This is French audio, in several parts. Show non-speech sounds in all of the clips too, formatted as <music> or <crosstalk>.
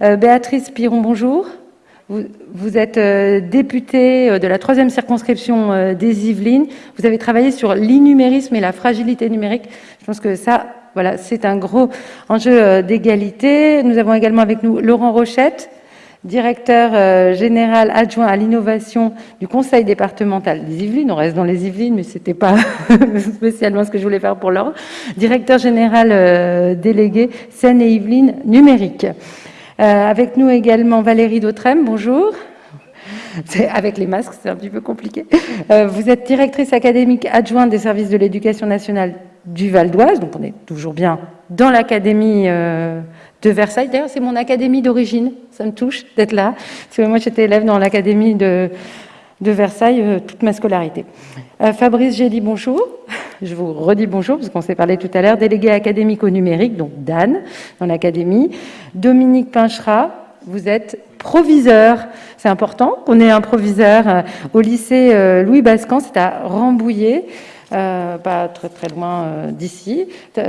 Béatrice Piron, bonjour. Vous, êtes députée de la troisième circonscription des Yvelines. Vous avez travaillé sur l'innumérisme et la fragilité numérique. Je pense que ça, voilà, c'est un gros enjeu d'égalité. Nous avons également avec nous Laurent Rochette, directeur euh, général adjoint à l'innovation du conseil départemental des Yvelines. On reste dans les Yvelines, mais ce n'était pas <laughs> spécialement ce que je voulais faire pour l'heure. Directeur général euh, délégué Seine et Yvelines numérique. Euh, avec nous également Valérie Dautrem, bonjour. Avec les masques, c'est un petit peu compliqué. vous êtes directrice académique adjointe des services de l'éducation nationale du Val d'Oise, donc on est toujours bien dans l'académie de Versailles. D'ailleurs, c'est mon académie d'origine, ça me touche d'être là, moi j'étais élève dans l'académie de, de, Versailles euh, toute ma scolarité. Euh, Fabrice Gély, bonjour. Je vous redis bonjour, parce qu'on s'est parlé tout à l'heure, délégué académique au numérique, donc Dan, dans l'académie. Dominique Pinchera, vous êtes proviseur. C'est important qu'on ait un proviseur euh, au lycée Louis Bascan, c'est à Rambouillet. Pas très très loin d'ici,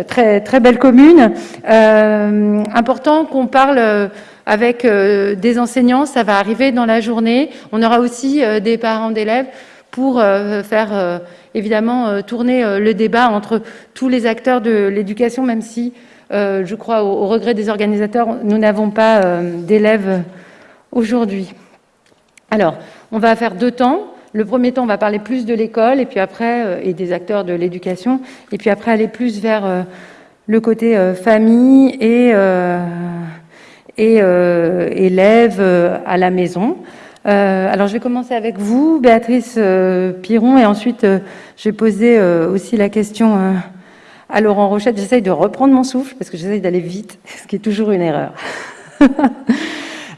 très très belle commune. Important qu'on parle avec des enseignants, ça va arriver dans la journée. On aura aussi des parents d'élèves pour faire évidemment tourner le débat entre tous les acteurs de l'éducation, même si je crois au, au, regret des organisateurs, nous n'avons pas d'élèves aujourd'hui. Alors, on va faire deux temps. Le premier temps, on va parler plus de l'école et puis après euh, et des acteurs de l'éducation, et puis après aller plus vers euh, le côté euh, famille et, et élèves à la maison. alors je vais commencer avec vous, Béatrice Piron, et ensuite je vais poser aussi la question à Laurent Rochette. J'essaye de reprendre mon souffle parce que j'essaye d'aller vite, <laughs> ce qui est toujours une erreur. <laughs>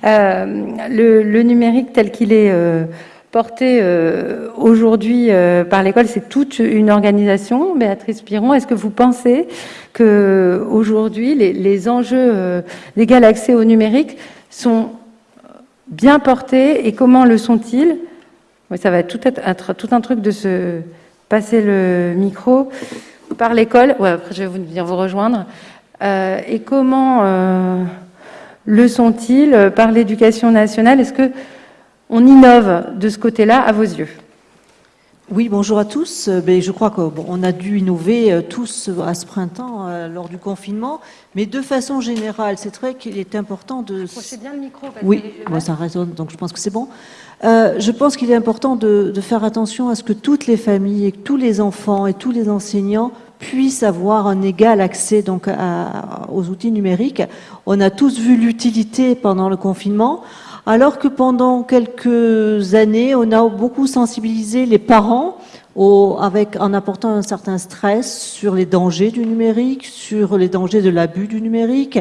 le, le, numérique tel qu'il est porté euh, aujourd'hui euh, par l'école, c'est toute une organisation. Béatrice Piron, est-ce que vous pensez que aujourd'hui les, les, enjeux euh, d'égal accès au numérique sont bien portés et comment le sont-ils? Ça va tout être, tout un truc de se passer le micro par l'école. Ouais, après je vais venir vous rejoindre. et comment le sont-ils? Par l'éducation nationale Est-ce que on innove de ce côté-là à vos yeux oui, bonjour à tous. Euh, ben, je crois qu'on a dû innover euh, tous à ce printemps euh, lors du confinement, mais de façon générale, c'est vrai qu'il est important de... bien le micro. oui, moi ça résonne, donc je pense que c'est bon. je pense qu'il est important de, faire attention à ce que toutes les familles et tous les enfants et tous les enseignants puissent avoir un égal accès donc aux outils numériques. On a tous vu l'utilité pendant le confinement alors que pendant quelques années, on a beaucoup sensibilisé les parents avec, en apportant un certain stress sur les dangers du numérique, sur les dangers de l'abus du numérique,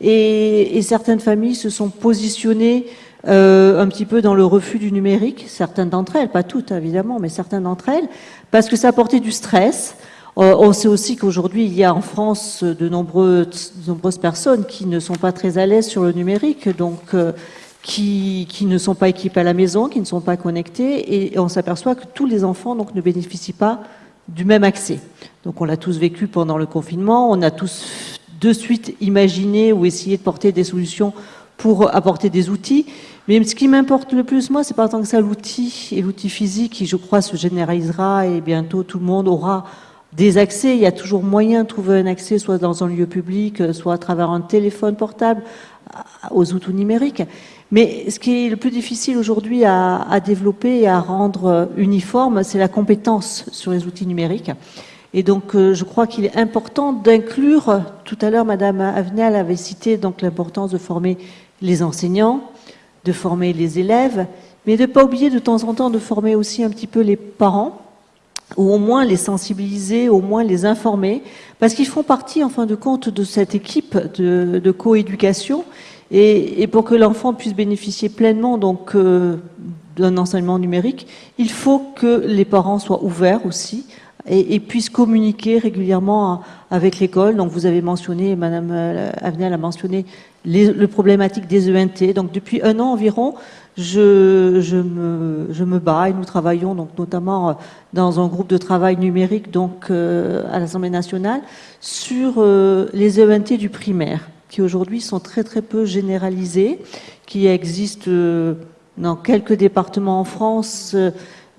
et, certaines familles se sont positionnées euh, un petit peu dans le refus du numérique, certaines d'entre elles, pas toutes évidemment, mais certaines d'entre elles, parce que ça apportait du stress. Euh, on sait aussi qu'aujourd'hui, il y a en France de, nombreuses, nombreuses personnes qui ne sont pas très à l'aise sur le numérique, donc euh, qui, ne sont pas équipés à la maison, qui ne sont pas connectés, et, on s'aperçoit que tous les enfants donc, ne bénéficient pas du même accès. Donc on l'a tous vécu pendant le confinement, on a tous de suite imaginé ou essayé de porter des solutions pour apporter des outils. Mais ce qui m'importe le plus, moi, c'est pas tant que ça l'outil et l'outil physique qui, je crois, se généralisera et bientôt tout le monde aura des accès. Il y a toujours moyen de trouver un accès, soit dans un lieu public, soit à travers un téléphone portable, aux outils numériques. Mais ce qui est le plus difficile aujourd'hui à, développer et à rendre uniforme, c'est la compétence sur les outils numériques. Et donc, euh, je crois qu'il est important d'inclure, tout à l'heure, Madame Avenel avait cité donc l'importance de former les enseignants, de former les élèves, mais de ne pas oublier de temps en temps de former aussi un petit peu les parents, ou au moins les sensibiliser, au moins les informer, parce qu'ils font partie, en fin de compte, de cette équipe de, de coéducation et, pour que l'enfant puisse bénéficier pleinement donc euh, d'un enseignement numérique, il faut que les parents soient ouverts aussi et, puissent communiquer régulièrement avec l'école. Donc vous avez mentionné, Madame euh, Avenel a mentionné les, le problématique des ENT. Donc depuis un an environ, je, me, bats et nous travaillons donc notamment euh, dans un groupe de travail numérique à l'Assemblée nationale sur les ENT du primaire. Qui aujourd'hui sont très très peu généralisées, qui existent euh, dans quelques départements en France euh,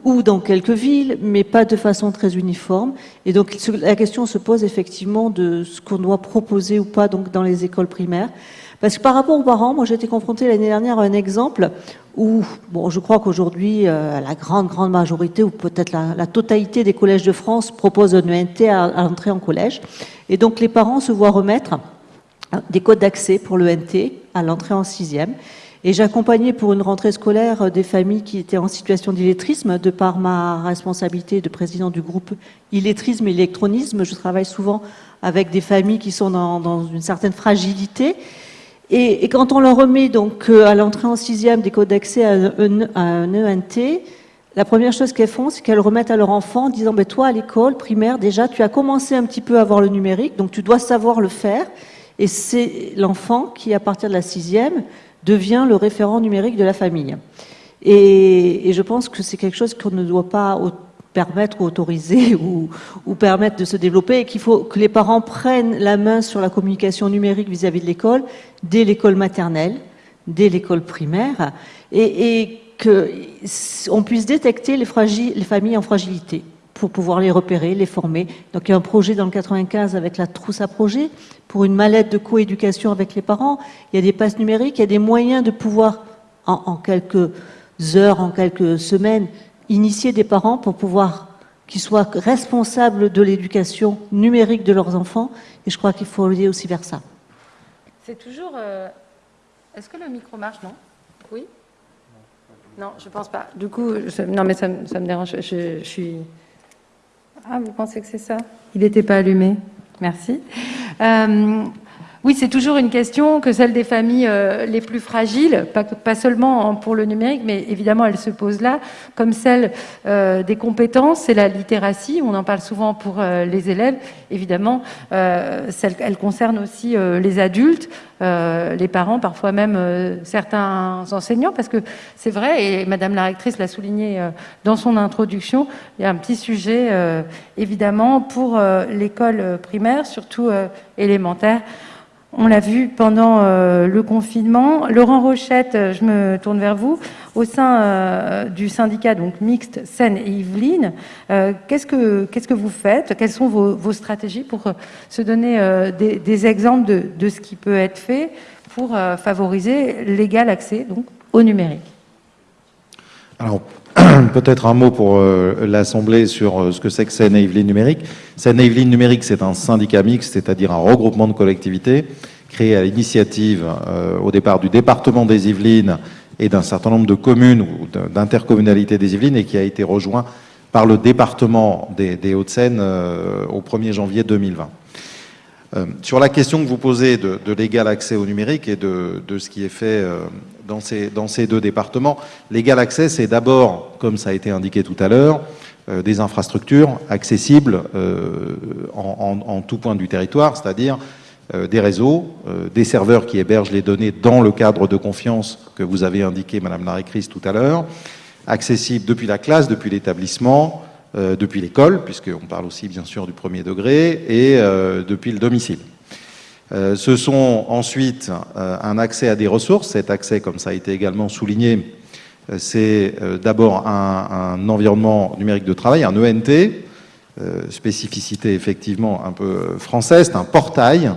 ou dans quelques villes, mais pas de façon très uniforme. Et donc la question se pose effectivement de ce qu'on doit proposer ou pas donc, dans les écoles primaires. Parce que par rapport aux parents, moi j'ai été confrontée l'année dernière à un exemple où, bon, je crois qu'aujourd'hui, euh, la grande, grande majorité, ou peut-être la, totalité des collèges de France proposent un ENT à, à l'entrée en collège. Et donc les parents se voient remettre des codes d'accès pour l'ENT à l'entrée en sixième. Et j'accompagnais pour une rentrée scolaire des familles qui étaient en situation d'illettrisme, de par ma responsabilité de président du groupe illettrisme et électronisme. Je travaille souvent avec des familles qui sont dans, une certaine fragilité et, quand on leur remet donc euh, à l'entrée en sixième des codes d'accès à, un ENT, la première chose qu'elles font, c'est qu'elles remettent à leur enfant en disant Toi, à l'école primaire, déjà, tu as commencé un petit peu à voir le numérique, donc tu dois savoir le faire. Et c'est l'enfant qui, à partir de la sixième, devient le référent numérique de la famille. Et, je pense que c'est quelque chose qu'on ne doit pas permettre <laughs> ou autoriser ou, permettre de se développer et qu'il faut que les parents prennent la main sur la communication numérique vis-à-vis de l'école dès l'école maternelle, dès l'école primaire et, qu'on puisse détecter les familles en fragilité pour pouvoir les repérer, les former. Donc il y a un projet dans le 95 avec la trousse à projet pour une mallette de coéducation avec les parents. Il y a des passes numériques, il y a des moyens de pouvoir en, quelques heures, en quelques semaines, initier des parents pour pouvoir qu'ils soient responsables de l'éducation numérique de leurs enfants. Et je crois qu'il faut aller aussi vers ça. C'est toujours... Euh, est-ce que le micro marche, non? Oui? Non, je pense pas. Du coup, non, mais ça, me dérange. Je, suis... Ah, vous pensez que c'est ça? Il n'était pas allumé. Merci. Euh, oui, c'est toujours une question que celle des familles euh, les plus fragiles, pas, seulement pour le numérique, mais évidemment elle se pose là, comme celle euh, des compétences, c'est la littératie, on en parle souvent pour euh, les élèves, évidemment, celle, elle concerne aussi les adultes, les parents, parfois même certains enseignants, parce que c'est vrai, et Madame la rectrice l'a souligné dans son introduction, il y a un petit sujet, évidemment, pour l'école primaire, surtout élémentaire, on l'a vu pendant euh, le confinement. Laurent Rochette, euh, je me tourne vers vous. Au sein euh, du syndicat donc mixte Seine et Yvelines, qu'est-ce que vous faites? Quelles sont vos, stratégies pour se donner des, exemples de, ce qui peut être fait pour favoriser l'égal accès donc au numérique? <clears throat> peut-être un mot pour l'Assemblée sur ce que c'est que Seine et Yvelines Numérique. Seine et Yvelines Numérique, c'est un syndicat mixte, c'est-à-dire un regroupement de collectivités créé à l'initiative euh, au départ du département des Yvelines et d'un certain nombre de communes ou d'intercommunalités des Yvelines et qui a été rejoint par le département des, Hauts-de-Seine euh, au 1er janvier 2020. Euh, sur la question que vous posez de, l'égal accès au numérique et de, ce qui est fait dans, ces, dans, ces, deux départements, l'égal accès, c'est d'abord, comme ça a été indiqué tout à l'heure, des infrastructures accessibles en, tout point du territoire, c'est-à-dire euh, des réseaux, euh, des serveurs qui hébergent les données dans le cadre de confiance que vous avez indiqué, Madame la rectrice, tout à l'heure, accessibles depuis la classe, depuis l'établissement, euh, depuis l'école, puisqu'on parle aussi bien sûr du premier degré, et depuis le domicile. ce sont ensuite un accès à des ressources. Cet accès, comme ça a été également souligné, c'est d'abord un, environnement numérique de travail, un ENT, spécificité effectivement un peu française, c'est un portail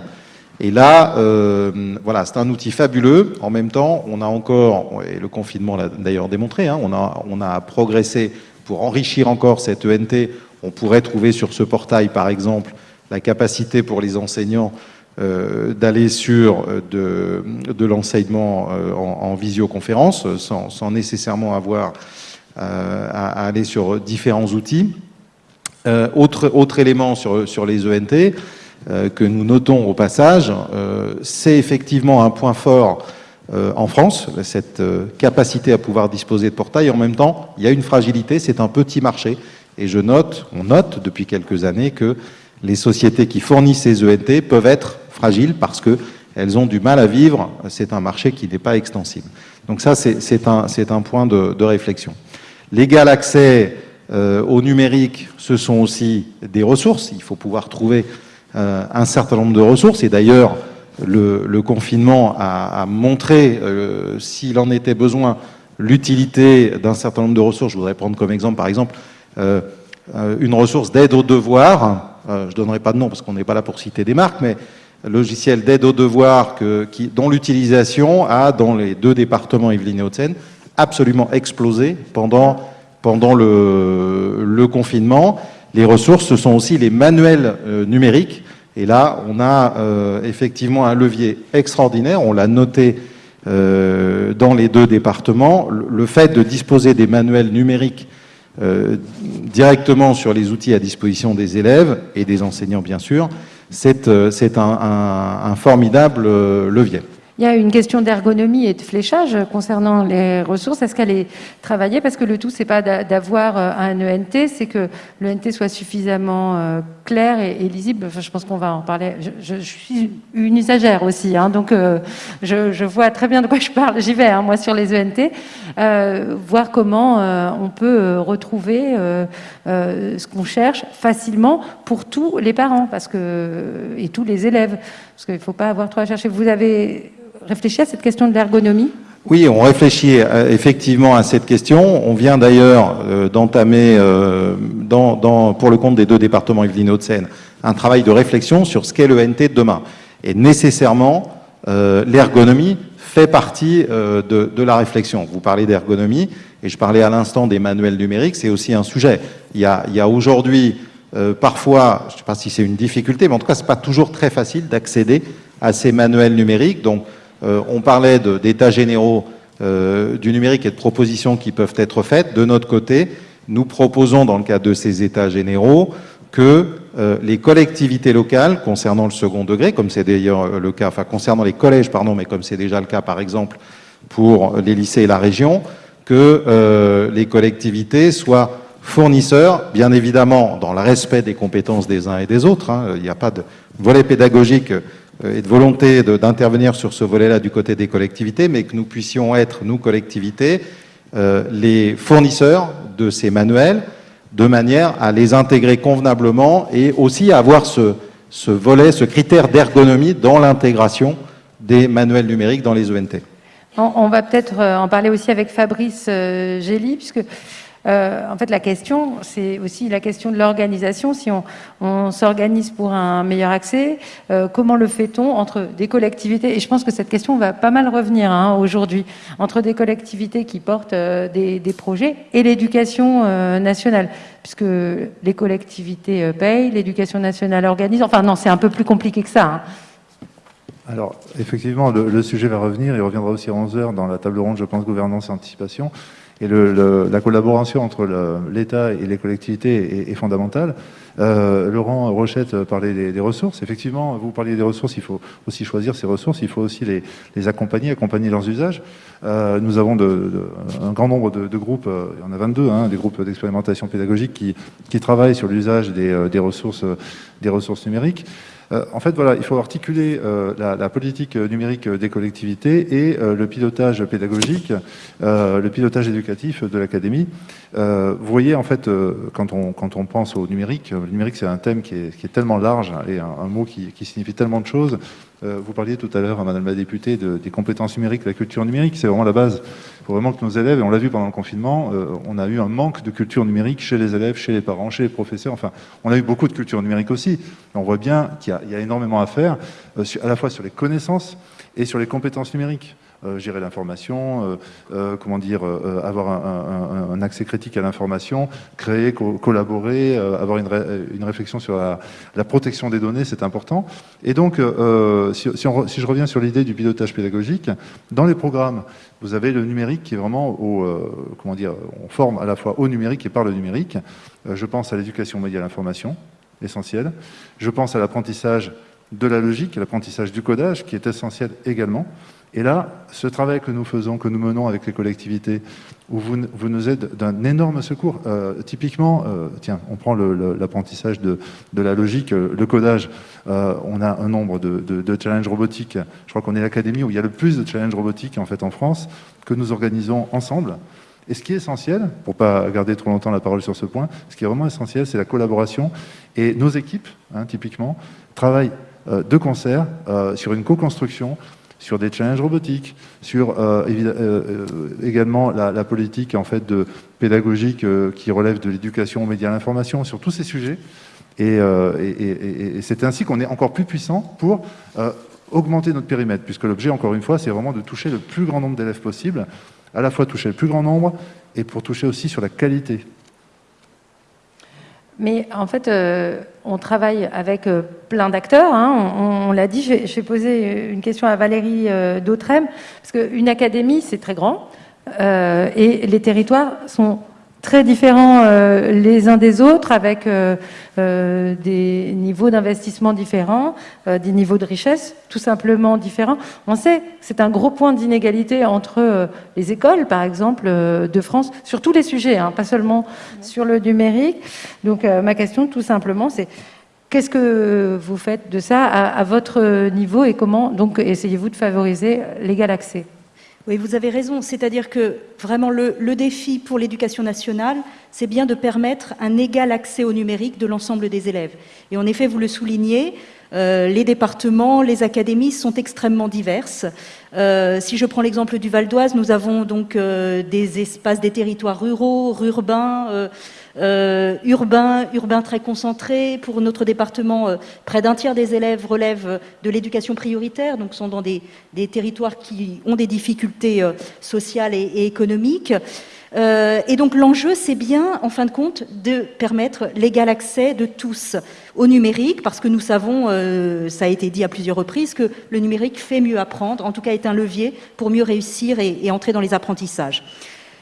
et là, euh, voilà, c'est un outil fabuleux. En même temps, on a encore, et le confinement l'a d'ailleurs démontré, hein, on, a, on a progressé pour enrichir encore cette ENT. On pourrait trouver sur ce portail, par exemple, la capacité pour les enseignants euh, d'aller sur euh, de, l'enseignement euh, en, en, visioconférence, sans, nécessairement avoir à, aller sur différents outils. autre, élément sur, sur les ENT, que nous notons au passage, c'est effectivement un point fort euh, en France, cette capacité à pouvoir disposer de portails. En même temps, il y a une fragilité, c'est un petit marché. Et je note, on note depuis quelques années que les sociétés qui fournissent ces ENT peuvent être fragiles parce qu'elles ont du mal à vivre. C'est un marché qui n'est pas extensible. Donc ça, c'est un, point de, réflexion. L'égal accès euh, au numérique, ce sont aussi des ressources. Il faut pouvoir trouver euh, un certain nombre de ressources. Et d'ailleurs, le, confinement a, montré, s'il en était besoin, l'utilité d'un certain nombre de ressources. Je voudrais prendre comme exemple, par exemple, une ressource d'aide aux devoirs. je ne donnerai pas de nom parce qu'on n'est pas là pour citer des marques, mais logiciel d'aide aux devoirs dont l'utilisation a, dans les deux départements Yvelines et Hauts-de-Seine, absolument explosé pendant, le, confinement. Les ressources, ce sont aussi les manuels euh, numériques. Et là, on a euh, effectivement un levier extraordinaire. On l'a noté euh, dans les deux départements. Le, fait de disposer des manuels numériques directement sur les outils à disposition des élèves et des enseignants, bien sûr, c'est un, formidable levier. Il y a une question d'ergonomie et de fléchage concernant les ressources. Est-ce qu'elle est travaillée? Parce que le tout, c'est pas d'avoir euh, un ENT, c'est que l'ENT soit suffisamment euh, clair et, lisible. Je pense qu'on va en parler. Je, suis une usagère aussi, hein, donc euh, je, vois très bien de quoi je parle. J'y vais, hein, moi, sur les ENT. voir comment on peut retrouver ce qu'on cherche facilement pour tous les parents parce que, et tous les élèves. Parce qu'il ne faut pas avoir trop à chercher. Vous avez réfléchi à cette question de l'ergonomie? Oui, on réfléchit euh, effectivement à cette question. On vient d'ailleurs euh, d'entamer, euh, pour le compte des deux départements Yvelines Hauts-de-Seine, un travail de réflexion sur ce qu'est le NT de demain. Et nécessairement, l'ergonomie fait partie de, la réflexion. Vous parlez d'ergonomie, et je parlais à l'instant des manuels numériques, c'est aussi un sujet. Il y a, aujourd'hui, parfois, je ne sais pas si c'est une difficulté, mais en tout cas, ce n'est pas toujours très facile d'accéder à ces manuels numériques. Donc, on parlait d'états généraux euh, du numérique et de propositions qui peuvent être faites. De notre côté, nous proposons dans le cadre de ces états généraux que euh, les collectivités locales, concernant le second degré, comme c'est d'ailleurs le cas, enfin concernant les collèges, pardon, mais comme c'est déjà le cas par exemple pour les lycées et la région, que les collectivités soient fournisseurs, bien évidemment dans le respect des compétences des uns et des autres. Hein. il n'y a pas de volet pédagogique euh, et de volonté d'intervenir sur ce volet-là du côté des collectivités, mais que nous puissions être, nous, collectivités, euh, les fournisseurs de ces manuels, de manière à les intégrer convenablement et aussi à avoir ce, ce volet, ce critère d'ergonomie dans l'intégration des manuels numériques dans les ENT. On, va peut-être euh, en parler aussi avec Fabrice Gély, puisque euh, en fait, la question, c'est aussi la question de l'organisation. Si on, s'organise pour un meilleur accès, euh, comment le fait-on entre des collectivités? Et je pense que cette question va pas mal revenir hein, aujourd'hui, entre des collectivités qui portent euh, des, projets et l'éducation nationale, puisque les collectivités payent, l'éducation nationale organise. Enfin non, c'est un peu plus compliqué que ça. Hein. Alors, effectivement, le, sujet va revenir. Il reviendra aussi à 11h dans la table ronde, je pense, gouvernance et anticipation. Et la collaboration entre l'État et les collectivités est, fondamentale. Euh, Laurent Rochette parlait des, ressources. Effectivement, vous parliez des ressources, il faut aussi choisir ces ressources, il faut aussi les, accompagner, accompagner leurs usages. Euh, nous avons un grand nombre de, groupes, euh, il y en a 22, hein, des groupes d'expérimentation pédagogique qui, travaillent sur l'usage des, ressources, des ressources numériques. Euh, en fait, voilà, il faut articuler euh, la, politique numérique des collectivités et euh, le pilotage pédagogique, le pilotage éducatif de l'académie. vous voyez, en fait, quand on, quand, on, pense au numérique, le numérique, c'est un thème qui est, tellement large et un, mot qui, signifie tellement de choses. Euh, vous parliez tout à l'heure, Madame la députée, des compétences numériques, la culture numérique. C'est vraiment la base. Il faut vraiment que nos élèves, et on l'a vu pendant le confinement, euh, on a eu un manque de culture numérique chez les élèves, chez les parents, chez les professeurs. Enfin, on a eu beaucoup de culture numérique aussi. on voit bien qu'il y, a énormément à faire, euh, à la fois sur les connaissances et sur les compétences numériques. Euh, gérer l'information, euh, euh, comment dire, avoir un, accès critique à l'information, créer, collaborer, avoir une, réflexion sur la, protection des données, c'est important. Et donc, si, je reviens sur l'idée du pilotage pédagogique, dans les programmes, vous avez le numérique qui est vraiment au, comment dire, on forme à la fois au numérique et par le numérique. je pense à l'éducation média à l'information, essentiel. Je pense à l'apprentissage de la logique, l'apprentissage du codage, qui est essentiel également. Et là, ce travail que nous faisons, que nous menons avec les collectivités, où vous, nous êtes d'un énorme secours. Euh, typiquement, euh, tiens, on prend l'apprentissage de, la logique, euh, le codage. on a un nombre de, challenges robotiques. Je crois qu'on est l'académie où il y a le plus de challenges robotiques en fait en France que nous organisons ensemble. Et ce qui est essentiel, pour ne pas garder trop longtemps la parole sur ce point, ce qui est vraiment essentiel, c'est la collaboration. Et nos équipes, hein, typiquement, travaillent de concert sur une co-construction sur des challenges robotiques, sur également la, politique en fait de pédagogique qui relève de l'éducation aux médias à l'information, sur tous ces sujets. Et, c'est ainsi qu'on est encore plus puissant pour augmenter notre périmètre, puisque l'objet, encore une fois, c'est vraiment de toucher le plus grand nombre d'élèves possible, à la fois toucher le plus grand nombre et pour toucher aussi sur la qualité. Mais en fait, euh, on travaille avec euh, plein d'acteurs. Hein. On, l'a dit, je vais, poser une question à Valérie euh, Dautrem, parce qu'une académie, c'est très grand, et les territoires sont très différents euh, les uns des autres, avec euh, euh, des niveaux d'investissement différents, des niveaux de richesse tout simplement différents. On sait c'est un gros point d'inégalité entre les écoles, par exemple, de France, sur tous les sujets, hein, pas seulement sur le numérique. Donc ma question, tout simplement, c'est Qu'est-ce que vous faites de ça à, à votre niveau et comment donc essayez-vous de favoriser l'égal accès? Oui, vous avez raison. C'est-à-dire que vraiment le, défi pour l'éducation nationale, c'est bien de permettre un égal accès au numérique de l'ensemble des élèves. Et en effet, vous le soulignez, euh, les départements, les académies sont extrêmement diverses. Euh, si je prends l'exemple du Val d'Oise, nous avons donc euh, des espaces, des territoires ruraux, urbains, urbain, urbain très concentré. Pour notre département, euh, près d'un tiers des élèves relèvent de l'éducation prioritaire, donc sont dans des, territoires qui ont des difficultés euh, sociales et, économiques. et donc l'enjeu, c'est bien, en fin de compte, de permettre l'égal accès de tous au numérique, parce que nous savons, ça a été dit à plusieurs reprises, que le numérique fait mieux apprendre, en tout cas est un levier pour mieux réussir et entrer dans les apprentissages.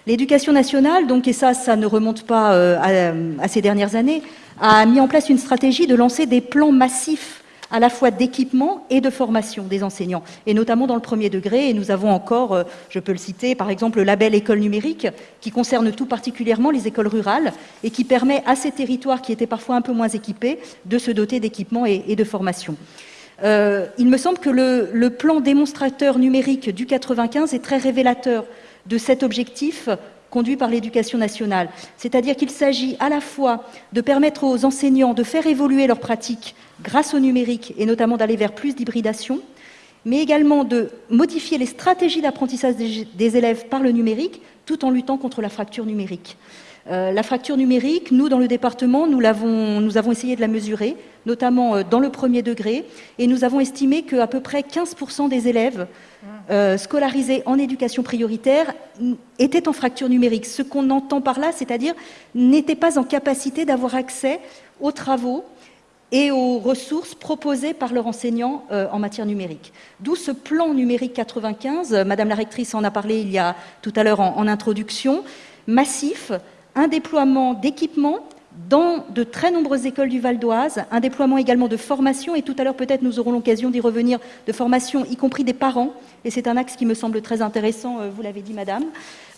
L'éducation nationale, donc, et ça, ça ne remonte pas euh, à, ces dernières années, a mis en place une stratégie de lancer des plans massifs à la fois d'équipement et de formation des enseignants, et notamment dans le premier degré. Et nous avons encore, euh, je peux le citer, par exemple, le label école numérique, qui concerne tout particulièrement les écoles rurales et qui permet à ces territoires qui étaient parfois un peu moins équipés de se doter d'équipements et, de formation. Euh, il me semble que le, le plan démonstrateur numérique du 95 est très révélateur de cet objectif conduit par l'éducation nationale. C'est-à-dire qu'il s'agit à la fois de permettre aux enseignants de faire évoluer leurs pratiques grâce au numérique et notamment d'aller vers plus d'hybridation, mais également de modifier les stratégies d'apprentissage des élèves par le numérique tout en luttant contre la fracture numérique. Euh, la fracture numérique, nous, dans le département, nous, avons, nous avons essayé de la mesurer, notamment euh, dans le premier degré, et nous avons estimé qu'à peu près 15% des élèves euh, scolarisés en éducation prioritaire étaient en fracture numérique. Ce qu'on entend par là, c'est-à-dire n'étaient pas en capacité d'avoir accès aux travaux et aux ressources proposées par leur enseignant en matière numérique. D'où ce plan numérique 95, Madame la rectrice en a parlé il y a tout à l'heure en introduction, massif, un déploiement d'équipements dans de très nombreuses écoles du Val d'Oise, un déploiement également de formation, et tout à l'heure peut-être nous aurons l'occasion d'y revenir, de formation, y compris des parents, et c'est un axe qui me semble très intéressant, euh, vous l'avez dit madame,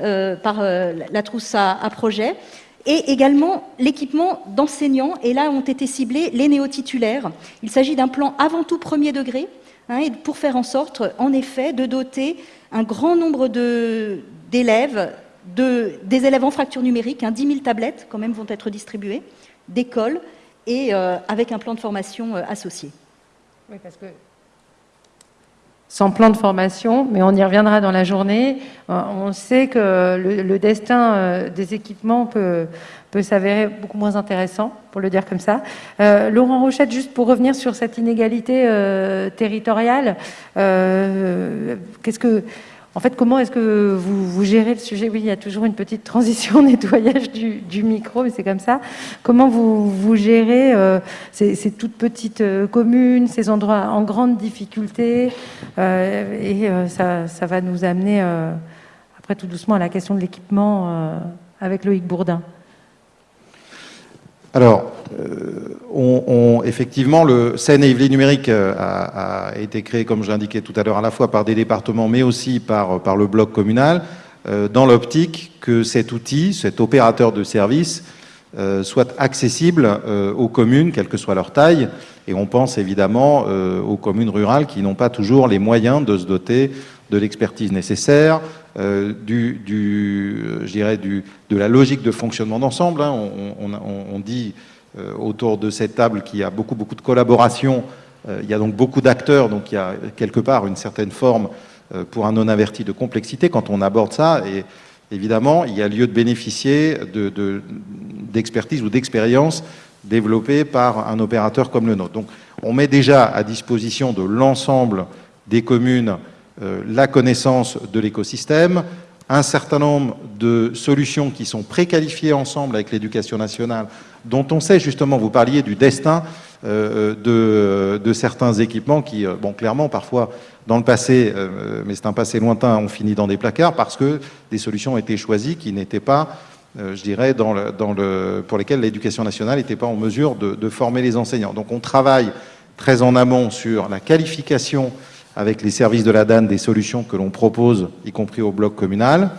euh, par euh, la trousse à, projet, et également l'équipement d'enseignants, et là ont été ciblés les néo-titulaires. Il s'agit d'un plan avant tout premier degré, hein, pour faire en sorte, en effet, de doter un grand nombre d'élèves des élèves en fracture numérique, 10 000 tablettes quand même vont être distribuées, d'écoles, et euh, avec un plan de formation euh, associé. Oui, parce que sans plan de formation, mais on y reviendra dans la journée, euh, on sait que le, destin des équipements peut, peut s'avérer beaucoup moins intéressant, pour le dire comme ça. Laurent Rochette, juste pour revenir sur cette inégalité territoriale, qu'est-ce que en fait, comment est-ce que vous, gérez le sujet? Oui, il y a toujours une petite transition <laughs> nettoyage du, micro, mais c'est comme ça. Comment vous, gérez euh, ces, toutes petites euh, communes, ces endroits en grande difficulté euh, Et ça, va nous amener, après tout doucement, à la question de l'équipement avec Loïc Bourdin? Alors, on, effectivement, le Seine-et-Yvelines numérique euh, a, été créé, comme je l'indiquais tout à l'heure, à la fois par des départements, mais aussi par, par le bloc communal, euh, dans l'optique que cet outil, cet opérateur de service, euh, soit accessible aux communes, quelle que soit leur taille. Et on pense évidemment aux communes rurales qui n'ont pas toujours les moyens de se doter de l'expertise nécessaire, du, du, je dirais du, de la logique de fonctionnement d'ensemble. Hein. On, on, on, dit euh, autour de cette table qui a beaucoup, beaucoup de collaboration il y a donc beaucoup d'acteurs, donc il y a quelque part une certaine forme pour un non-averti de complexité quand on aborde ça. Et évidemment, il y a lieu de bénéficier d'expertise ou d'expérience développée par un opérateur comme le nôtre. Donc, on met déjà à disposition de l'ensemble des communes la connaissance de l'écosystème, un certain nombre de solutions qui sont préqualifiées ensemble avec l'éducation nationale, dont on sait justement, vous parliez du destin euh, de, de, certains équipements qui, euh, bon, clairement, parfois, dans le passé, euh, mais c'est un passé lointain, ont fini dans des placards parce que des solutions ont été choisies qui n'étaient pas, je dirais, pour lesquelles l'éducation nationale n'était pas en mesure de former les enseignants. Donc on travaille très en amont sur la qualification avec les services de la DAN des solutions que l'on propose, y compris au bloc communal.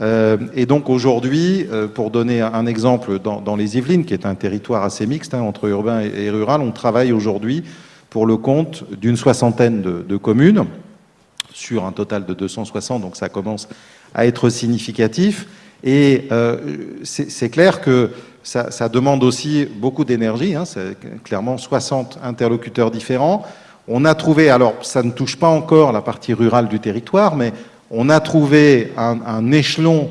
Euh, et donc aujourd'hui, euh, pour donner un exemple, dans, les Yvelines, qui est un territoire assez mixte hein, entre urbain et, rural, on travaille aujourd'hui pour le compte d'une soixantaine de, communes, sur un total de 260, donc ça commence à être significatif. Et euh, c'est clair que ça, demande aussi beaucoup d'énergie, hein, clairement 60 interlocuteurs différents, on a trouvé, alors ça ne touche pas encore la partie rurale du territoire, mais on a trouvé un, échelon,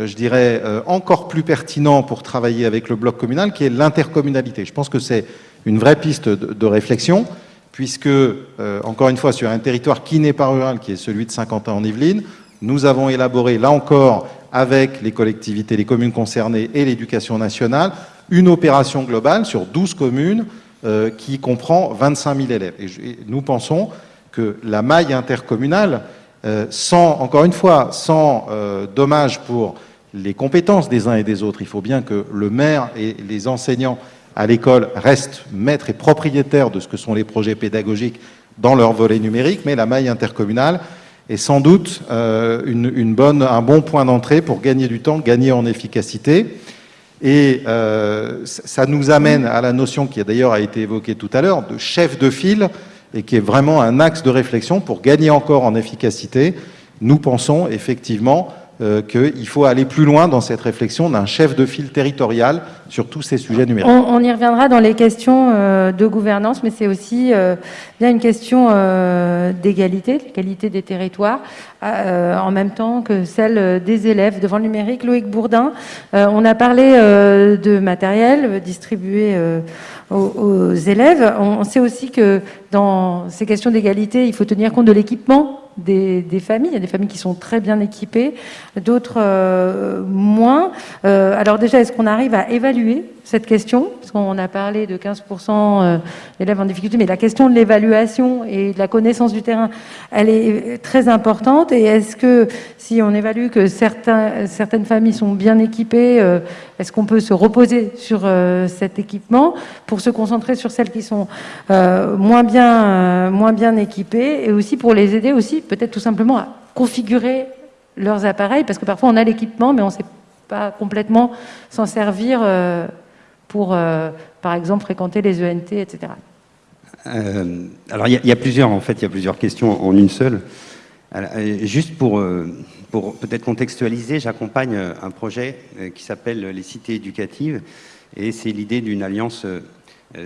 euh, je dirais, euh, encore plus pertinent pour travailler avec le bloc communal, qui est l'intercommunalité. Je pense que c'est une vraie piste de, réflexion, puisque, euh, encore une fois, sur un territoire qui n'est pas rural, qui est celui de Saint-Quentin en Yvelines, nous avons élaboré, là encore, avec les collectivités, les communes concernées et l'éducation nationale, une opération globale sur 12 communes euh, qui comprend 25 000 élèves. Et, nous pensons que la maille intercommunale, euh, sans, encore une fois, sans euh, dommage pour les compétences des uns et des autres, il faut bien que le maire et les enseignants à l'école restent maîtres et propriétaires de ce que sont les projets pédagogiques dans leur volet numérique, mais la maille intercommunale est sans doute une bonne, un bon point d'entrée pour gagner du temps, gagner en efficacité. Et euh, ça nous amène à la notion qui d'ailleurs a été évoquée tout à l'heure de chef de file et qui est vraiment un axe de réflexion pour gagner encore en efficacité. Nous pensons effectivement euh, qu'il faut aller plus loin dans cette réflexion d'un chef de file territorial sur tous ces sujets numériques. On, y reviendra dans les questions euh, de gouvernance, mais c'est aussi euh, bien une question d'égalité, d'égalité des territoires, en même temps que celle des élèves. Devant le numérique, Loïc Bourdin, on a parlé de matériel distribué aux, élèves. On sait aussi que dans ces questions d'égalité, il faut tenir compte de l'équipement des, familles. Il y a des familles qui sont très bien équipées, d'autres euh, moins. Euh, alors déjà, est-ce qu'on arrive à évaluer cette question Parce qu'on a parlé de 15% euh, d'élèves en difficulté, mais la question de l'évaluation et de la connaissance du terrain, elle est très importante. Et est-ce que si on évalue que certains, certaines familles sont bien équipées, est-ce qu'on peut se reposer sur cet équipement pour se concentrer sur celles qui sont moins, bien, moins bien équipées et aussi pour les aider aussi peut-être tout simplement à configurer leurs appareils, parce que parfois on a l'équipement, mais on ne sait pas complètement s'en servir euh, pour, euh, par exemple, fréquenter les ENT, etc. Euh, alors il y, a plusieurs, en fait, il y a plusieurs questions en une seule. juste pour, pour peut-être contextualiser, j'accompagne un projet qui s'appelle les cités éducatives, et c'est l'idée d'une alliance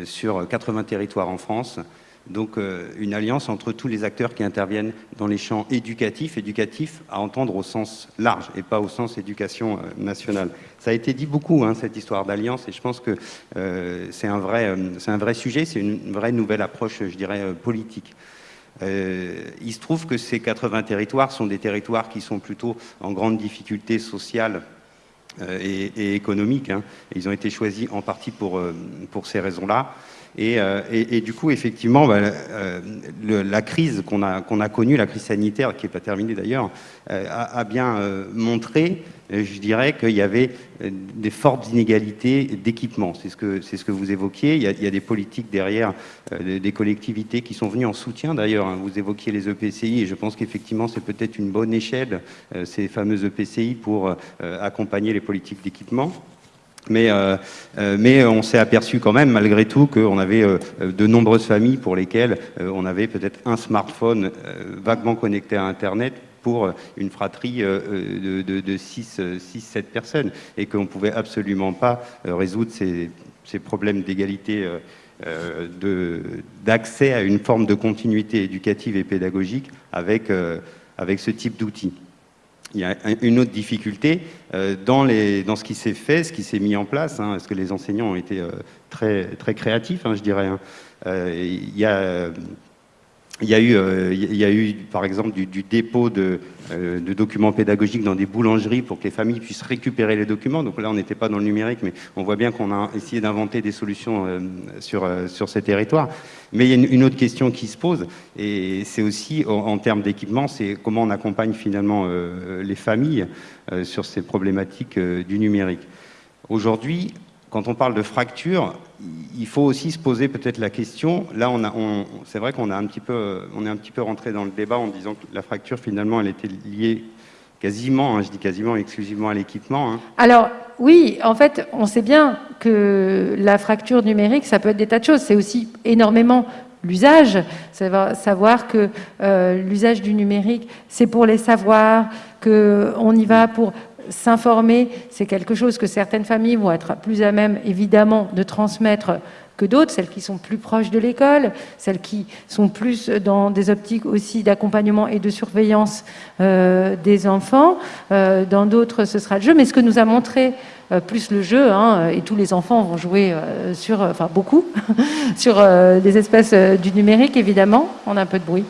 sur 80 territoires en France, donc euh, une alliance entre tous les acteurs qui interviennent dans les champs éducatifs, éducatifs à entendre au sens large et pas au sens éducation euh, nationale. Ça a été dit beaucoup, hein, cette histoire d'alliance, et je pense que euh, c'est un, vrai, un vrai sujet, c'est une vraie nouvelle approche, je dirais, politique. il se trouve que ces 80 territoires sont des territoires qui sont plutôt en grande difficulté sociale et, économique. Hein. Ils ont été choisis en partie pour, pour ces raisons-là. Euh, et, du coup, effectivement, bah, euh, la crise qu'on a, a connue, la crise sanitaire, qui n'est pas terminée d'ailleurs, euh, a, bien montré, je dirais, qu'il y avait des fortes inégalités d'équipement. C'est ce, que, c'est ce que vous évoquiez. Il y, a, des politiques derrière, des collectivités qui sont venues en soutien d'ailleurs. Hein. Vous évoquiez les EPCI, et je pense qu'effectivement, c'est peut-être une bonne échelle, ces fameux EPCI, pour accompagner les politiques d'équipement. Mais, euh, euh, mais on s'est aperçu quand même, malgré tout, qu'on avait euh, de nombreuses familles pour lesquelles on avait peut-être un smartphone vaguement connecté à Internet pour une fratrie de, de, 6-7 personnes et qu'on ne pouvait absolument pas résoudre ces, ces problèmes d'égalité d'accès à une forme de continuité éducative et pédagogique avec, avec ce type d'outils. Il y a une autre difficulté dans, les, dans ce qui s'est fait, ce qui s'est mis en place, hein, parce que les enseignants ont été très, très créatifs, hein, je dirais. Hein. il y a il y, a eu, euh, il y a eu, par exemple, du, dépôt de, euh, de, documents pédagogiques dans des boulangeries pour que les familles puissent récupérer les documents. Donc là, on n'était pas dans le numérique, mais on voit bien qu'on a essayé d'inventer des solutions euh, sur, sur ces territoires. Mais il y a une, autre question qui se pose, et c'est aussi, en, termes d'équipement, c'est comment on accompagne finalement les familles sur ces problématiques du numérique. Aujourd'hui, quand on parle de fracture, il faut aussi se poser peut-être la question. Là, on on, c'est vrai qu'on est un petit peu rentré dans le débat en disant que la fracture, finalement, elle était liée quasiment, hein, je dis quasiment exclusivement à l'équipement. Hein. Alors, oui, en fait, on sait bien que la fracture numérique, ça peut être des tas de choses. C'est aussi énormément l'usage, savoir que euh, l'usage du numérique, c'est pour les savoirs, qu'on y va pour s'informer, c'est quelque chose que certaines familles vont être plus à même, évidemment, de transmettre que d'autres, celles qui sont plus proches de l'école, celles qui sont plus dans des optiques aussi d'accompagnement et de surveillance euh, des enfants. Euh, dans d'autres, ce sera le jeu. Mais ce que nous a montré euh, plus le jeu, hein, et tous les enfants vont jouer sur, enfin beaucoup, <laughs> sur des espèces du numérique, évidemment. On a un peu de bruit.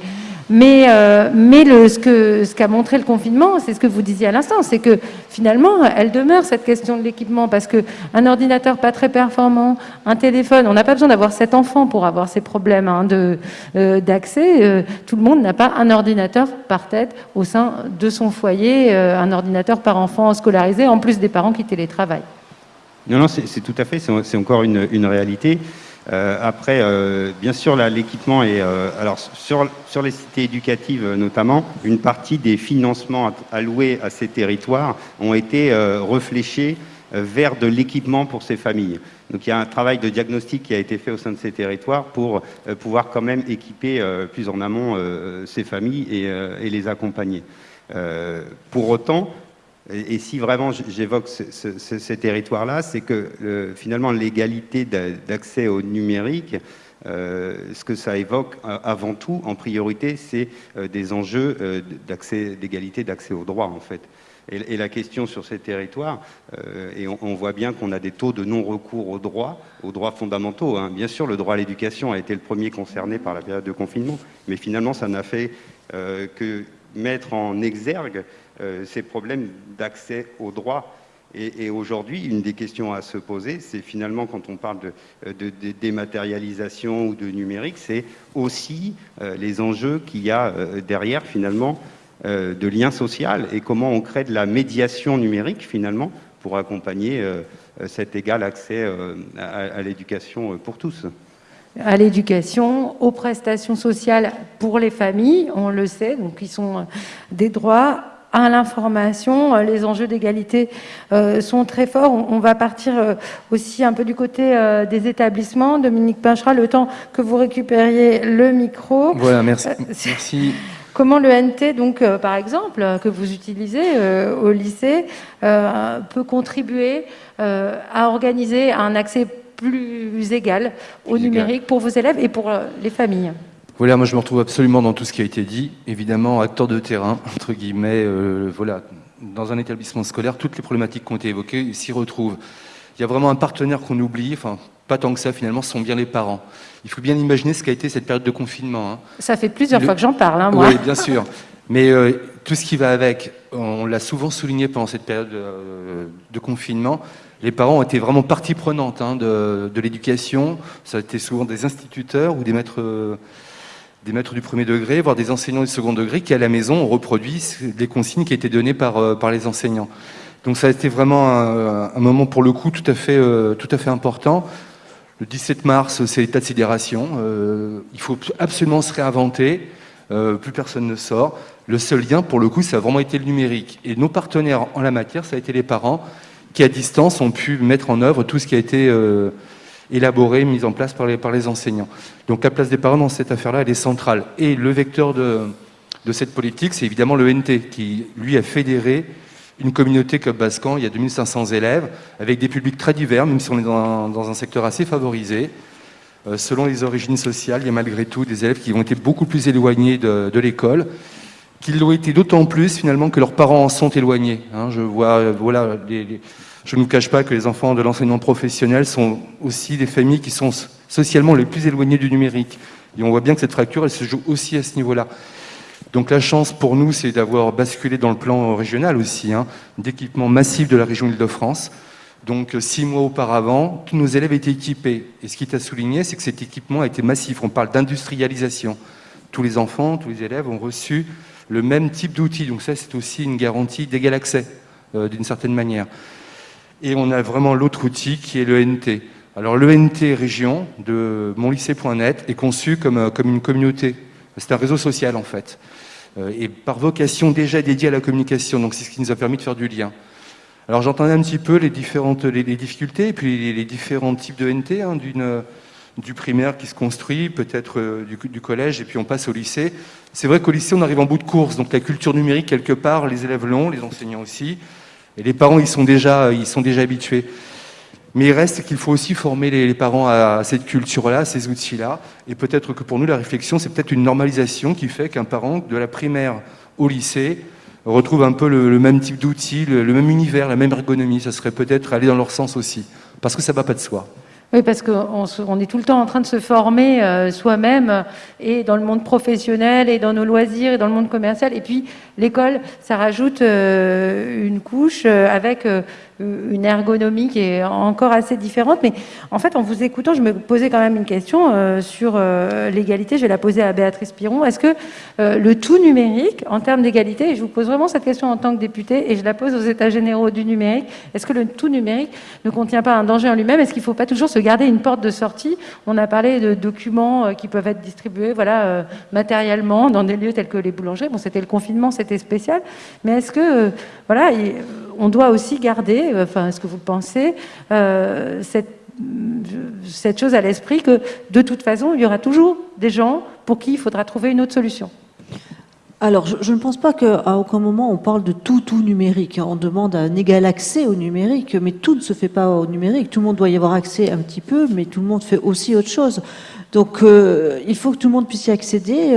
Mais, euh, ce qu'a montré le confinement, c'est ce que vous disiez à l'instant, c'est que finalement, elle demeure cette question de l'équipement, parce qu'un ordinateur pas très performant, un téléphone, on n'a pas besoin d'avoir sept enfants pour avoir ces problèmes hein, euh, d'accès. Euh, tout le monde n'a pas un ordinateur par tête au sein de son foyer, un ordinateur par enfant scolarisé, en plus des parents qui télétravaillent. Non, non, c'est tout à fait, c'est encore une réalité. Euh, après, euh, bien sûr, l'équipement est... Euh, alors, sur, sur les cités éducatives notamment, une partie des financements alloués à ces territoires ont été réfléchis vers de l'équipement pour ces familles. Donc il y a un travail de diagnostic qui a été fait au sein de ces territoires pour pouvoir quand même équiper plus en amont ces familles et, et les accompagner. pour autant, et, si vraiment j'évoque ces territoires-là, c'est que finalement l'égalité d'accès au numérique, euh, ce que ça évoque euh, avant tout, en priorité, c'est euh, des enjeux d'égalité d'accès au droit, en fait. Et, la question sur ces territoires, et on, voit bien qu'on a des taux de non-recours aux droits, aux droits fondamentaux. Hein. Bien sûr, le droit à l'éducation a été le premier concerné par la période de confinement, mais finalement, ça n'a fait que mettre en exergue euh, ces problèmes d'accès aux droits. Et, aujourd'hui, une des questions à se poser, c'est finalement quand on parle de, de, dématérialisation ou de numérique, c'est aussi euh, les enjeux qu'il y a euh, derrière finalement de lien social et comment on crée de la médiation numérique finalement pour accompagner cet égal accès à l'éducation pour tous à l'éducation, aux prestations sociales pour les familles, on le sait, donc ils sont des droits à l'information. Les enjeux d'égalité euh, sont très forts. On, va partir euh, aussi un peu du côté euh, des établissements. Dominique Pinchera, le temps que vous récupériez le micro. Voilà, merci. merci. <laughs> Comment le NT, donc, par exemple, que vous utilisez au lycée, peut contribuer à organiser un accès plus égal au numérique pour vos élèves et pour les familles? Voilà, moi je me retrouve absolument dans tout ce qui a été dit. Évidemment, acteur de terrain, <laughs> entre guillemets, euh, voilà, dans un établissement scolaire, toutes les problématiques qui ont été évoquées s'y retrouvent. Il y a vraiment un partenaire qu'on oublie, enfin, pas tant que ça finalement, ce sont bien les parents. Il faut bien imaginer ce qu'a été cette période de confinement. Hein. Ça fait plusieurs fois que j'en parle, hein, moi. Oui, bien sûr. Mais euh, tout ce qui va avec, on l'a souvent souligné pendant cette période de, de, confinement, les parents ont été vraiment partie prenante hein, de, de l'éducation. Ça a été souvent des instituteurs ou des maîtres des maîtres du premier degré, voire des enseignants du second degré qui, à la maison, ont reproduit les consignes qui étaient données par, euh, par les enseignants. Donc ça a été vraiment un, moment, pour le coup, tout à fait, euh, tout à fait important. Le 17 mars, c'est l'état de sidération. Euh, il faut absolument se réinventer. plus personne ne sort. Le seul lien, pour le coup, ça a vraiment été le numérique. Et nos partenaires en la matière, ça a été les parents qui, à distance, ont pu mettre en œuvre tout ce qui a été élaborée, mise en place par les, les enseignants. Donc la place des parents dans cette affaire-là, elle est centrale. Et le vecteur de, cette politique, c'est évidemment le NT, qui, lui, a fédéré une communauté comme Bascan, il y a 2500 élèves, avec des publics très divers, même si on est dans un, secteur assez favorisé. euh, selon les origines sociales, il y a malgré tout des élèves qui ont été beaucoup plus éloignés de, l'école, qu'ils l'ont été d'autant plus finalement que leurs parents en sont éloignés. Hein. je vois, voilà, je ne vous cache pas que les enfants de l'enseignement professionnel sont aussi des familles qui sont socialement les plus éloignées du numérique. Et on voit bien que cette fracture, elle se joue aussi à ce niveau-là. Donc la chance pour nous, c'est d'avoir basculé dans le plan régional aussi, hein, d'équipement massif de la région Île-de-France. Donc six mois auparavant, tous nos élèves étaient équipés. Et ce qui est à souligner, c'est que cet équipement a été massif. On parle d'industrialisation. Tous les enfants, tous les élèves ont reçu le même type d'outils. Donc ça, c'est aussi une garantie d'égal accès, euh, d'une certaine manière. Et on a vraiment l'autre outil qui est le NT. Alors le NT région de monlycée.net est conçu comme, euh, comme une communauté. C'est un réseau social en fait. Euh, et par vocation déjà dédié à la communication. Donc c'est ce qui nous a permis de faire du lien. Alors j'entendais un petit peu les différentes les, difficultés et puis les, différents types de NT, hein, d'une du primaire qui se construit, peut-être euh, du, collège, et puis on passe au lycée. C'est vrai qu'au lycée, on arrive en bout de course, donc la culture numérique, quelque part, les élèves l'ont, les enseignants aussi, et les parents, ils sont déjà, sont déjà habitués. Mais il reste qu'il faut aussi former les, parents à cette culture-là, à ces outils-là. Et peut-être que pour nous, la réflexion, c'est peut-être une normalisation qui fait qu'un parent de la primaire au lycée retrouve un peu le, même type d'outils, le, le, même univers, la même ergonomie. Ça serait peut-être aller dans leur sens aussi. Parce que ça ne va pas de soi. Oui, parce qu'on est tout le temps en train de se former euh, soi-même et dans le monde professionnel et dans nos loisirs et dans le monde commercial. Et puis l'école, ça rajoute euh, une couche euh, avec une ergonomie qui est encore assez différente. Mais en fait, en vous écoutant, je me posais quand même une question euh, sur euh, l'égalité. Je vais la poser à Béatrice Piron. Est-ce que euh, le tout numérique, en termes d'égalité, et je vous pose vraiment cette question en tant que députée, et je la pose aux États généraux du numérique, est-ce que le tout numérique ne contient pas un danger en lui-même? Est-ce qu'il ne faut pas toujours se garder une porte de sortie? On a parlé de documents qui peuvent être distribués voilà, matériellement dans des lieux tels que les boulangeries. Bon, c'était le confinement, c'était spécial. Mais est-ce que, voilà, on doit aussi garder, euh, enfin, est-ce que vous pensez, euh, cette, chose à l'esprit que de toute façon, il y aura toujours des gens pour qui il faudra trouver une autre solution alors, je, ne pense pas qu'à aucun moment on parle de tout, tout numérique. On demande un égal accès au numérique, mais tout ne se fait pas au numérique. Tout le monde doit y avoir accès un petit peu, mais tout le monde fait aussi autre chose. Donc, euh, il faut que tout le monde puisse y accéder.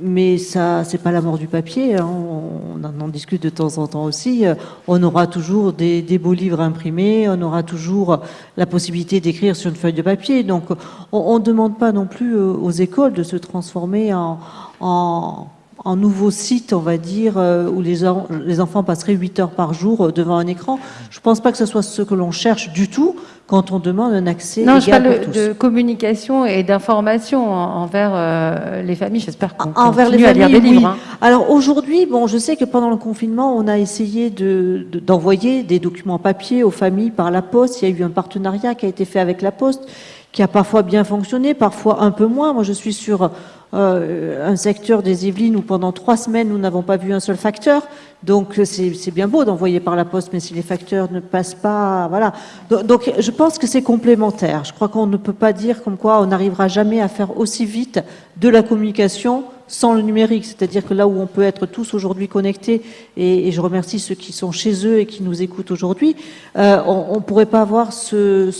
Mais ça, c'est pas la mort du papier. Hein. On, en discute de temps en temps aussi. On aura toujours des, beaux livres imprimés. On aura toujours la possibilité d'écrire sur une feuille de papier. Donc, on ne demande pas non plus euh, aux écoles de se transformer en, en en nouveau site, on va dire, euh, où les, les, enfants passeraient 8 heures par jour euh, devant un écran. Je ne pense pas que ce soit ce que l'on cherche du tout quand on demande un accès non, égal je parle de communication et d'information envers euh, les familles. J'espère qu'on envers les familles, à lire des livres. Hein. Alors aujourd'hui, bon, je sais que pendant le confinement, on a essayé d'envoyer de, des documents papier aux familles par la poste. Il y a eu un partenariat qui a été fait avec la poste qui a parfois bien fonctionné, parfois un peu moins. Moi, je suis sur euh, un secteur des Yvelines où pendant trois semaines, nous n'avons pas vu un seul facteur. Donc, c'est bien beau d'envoyer par la poste, mais si les facteurs ne passent pas, voilà. Donc, je pense que c'est complémentaire. Je crois qu'on ne peut pas dire comme quoi on n'arrivera jamais à faire aussi vite de la communication sans le numérique. C'est-à-dire que là où on peut être tous aujourd'hui connectés, et, je remercie ceux qui sont chez eux et qui nous écoutent aujourd'hui, euh, on ne pourrait pas avoir ce,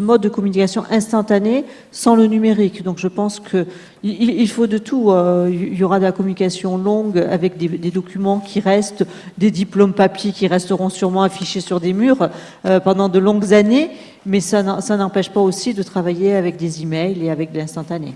mode de communication instantané sans le numérique. Donc je pense qu'il il faut de tout. Euh, il y aura de la communication longue avec des, documents qui restent, des diplômes papier qui resteront sûrement affichés sur des murs euh, pendant de longues années, mais ça n'empêche pas aussi de travailler avec des emails et avec de l'instantané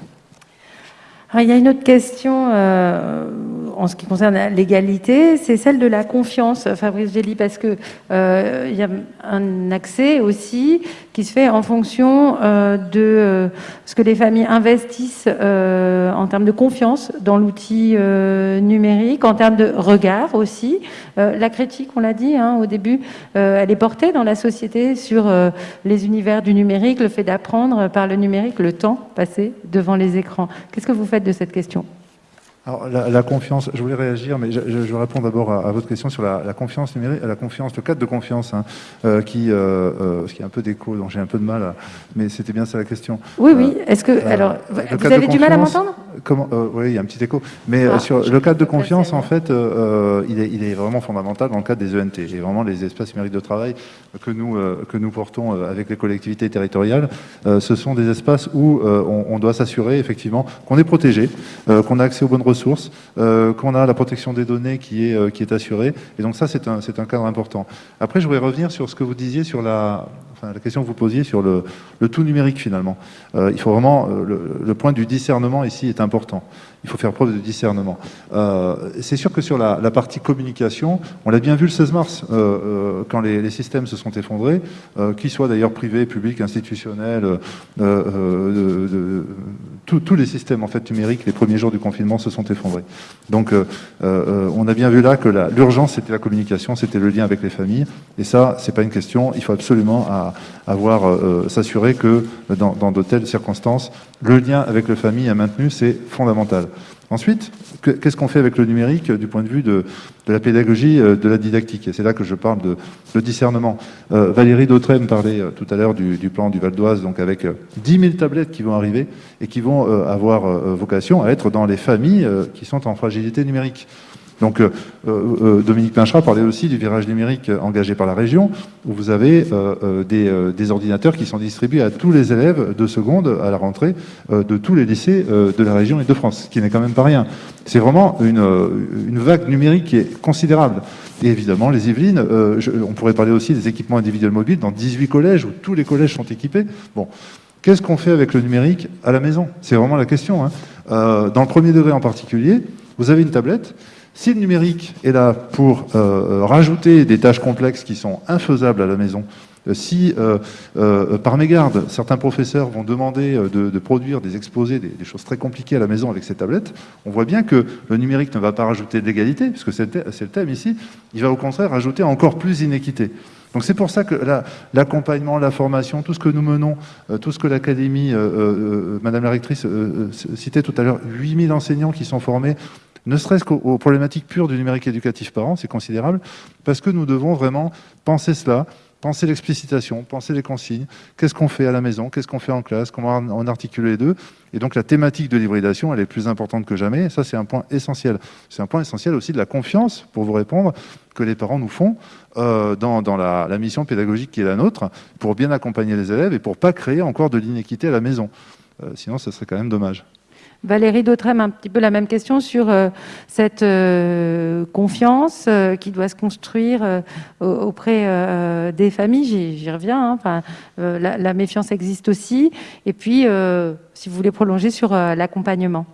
il y a une autre question euh, en ce qui concerne l'égalité, c'est celle de la confiance, Fabrice Gély, parce que euh, il y a un accès aussi qui se fait en fonction euh, de euh, ce que les familles investissent euh, en termes de confiance dans l'outil numérique, en termes de regard aussi. la critique, on l'a dit hein, au début, elle est portée dans la société sur les univers du numérique, le fait d'apprendre par le numérique le temps passé devant les écrans. Qu'est-ce que vous faites de cette question? Alors, la, confiance, je voulais réagir, mais je, je, réponds d'abord à, votre question sur la, confiance numérique, la confiance, le cadre de confiance, hein, euh, qui, euh, euh, ce qui est un peu d'écho, donc j'ai un peu de mal, mais c'était bien ça la question. Oui, oui. Est-ce que, alors, vous avez du mal à m'entendre? euh, oui, il y a un petit écho. Mais euh, Ah, sur je le cadre de confiance, en fait, euh, euh, il, est, il est vraiment fondamental dans le cadre des ENT. Et vraiment, les espaces numériques de travail que nous, euh, que nous portons euh, avec les collectivités territoriales, euh, ce sont des espaces où euh, on, on doit s'assurer, effectivement, qu'on est protégé, euh, qu'on a accès aux bonnes ressources, euh, qu'on a la protection des données qui est, euh, qui est assurée. Et donc ça, c'est un, un cadre important. Après, je voudrais revenir sur ce que vous disiez sur la, enfin, la question que vous posiez sur le, le tout numérique, finalement. Euh, il faut vraiment, le, point du discernement ici est important. Il faut faire preuve de discernement. C'est sûr que sur la, la partie communication, on l'a bien vu le 16 mars, quand les, systèmes se sont effondrés, qu'ils soient d'ailleurs privés, publics, institutionnels, de- tous- les systèmes en fait numériques, les premiers jours du confinement se sont effondrés. Donc, euh, euh, on a bien vu là que l'urgence c'était la communication, c'était le lien avec les familles, et ça, c'est pas une question. Il faut absolument à- avoir euh, s'assurer que dans, dans de telles circonstances, le lien avec la famille est maintenu, c'est fondamental. Ensuite, que- qu'est-ce qu'on fait avec le numérique euh, du point de vue de, la pédagogie, euh, de la didactique Et c'est là que je parle de, de discernement. Euh, Valérie Dautrem parlait tout à l'heure du, plan du Val d'Oise, donc avec euh, 10 000 tablettes qui vont arriver et qui vont avoir vocation à être dans les familles qui sont en fragilité numérique. Donc, euh, euh, Dominique Pinchera parlait aussi du virage numérique euh, engagé par la région, où vous avez euh, euh, des, euh, ordinateurs qui sont distribués à tous les élèves de seconde à la rentrée euh, de tous les lycées euh, de la région et de France, ce qui n'est quand même pas rien. C'est vraiment une, euh, vague numérique qui est considérable. Et évidemment, les Yvelines, euh, on pourrait parler aussi des équipements individuels mobiles dans 18 collèges, où tous les collèges sont équipés. Bon, Qu'est-ce qu'on fait avec le numérique à la maison? C'est vraiment la question. hein. Euh, dans le premier degré en particulier, vous avez une tablette. Si le numérique est là pour euh, rajouter des tâches complexes qui sont infaisables à la maison, euh, si euh, euh, par mégarde, certains professeurs vont demander euh, de, produire des exposés, des, choses très compliquées à la maison avec ces tablettes, on voit bien que le numérique ne va pas rajouter de l'égalité, puisque c'est le, thème ici, il va au contraire rajouter encore plus d'inéquité. Donc c'est pour ça que la- l'accompagnement, la formation, tout ce que nous menons, euh, tout ce que l'Académie, euh, euh, Madame la rectrice euh, euh, citait tout à l'heure, 8000 enseignants qui sont formés, ne serait-ce qu'aux aux problématiques pures du numérique éducatif par c'est considérable, parce que nous devons vraiment penser cela, penser l'explicitation, penser les consignes, qu'est-ce qu'on fait à la maison, qu'est-ce qu'on fait en classe, comment on articule les deux? Et donc la thématique de l'hybridation, elle est plus importante que jamais, ça c'est un point essentiel. C'est un point essentiel aussi de la confiance, pour vous répondre, que les parents nous font euh, dans, la mission pédagogique qui est la nôtre, pour bien accompagner les élèves et pour pas créer encore de l'inéquité à la maison. Euh, sinon, ce serait quand même dommage. Valérie Dautrem, un petit peu la même question sur euh, cette euh, confiance euh, qui doit se construire au- auprès des familles. J'y reviens. hein. La, méfiance existe aussi. Et puis, si vous voulez prolonger sur l'accompagnement.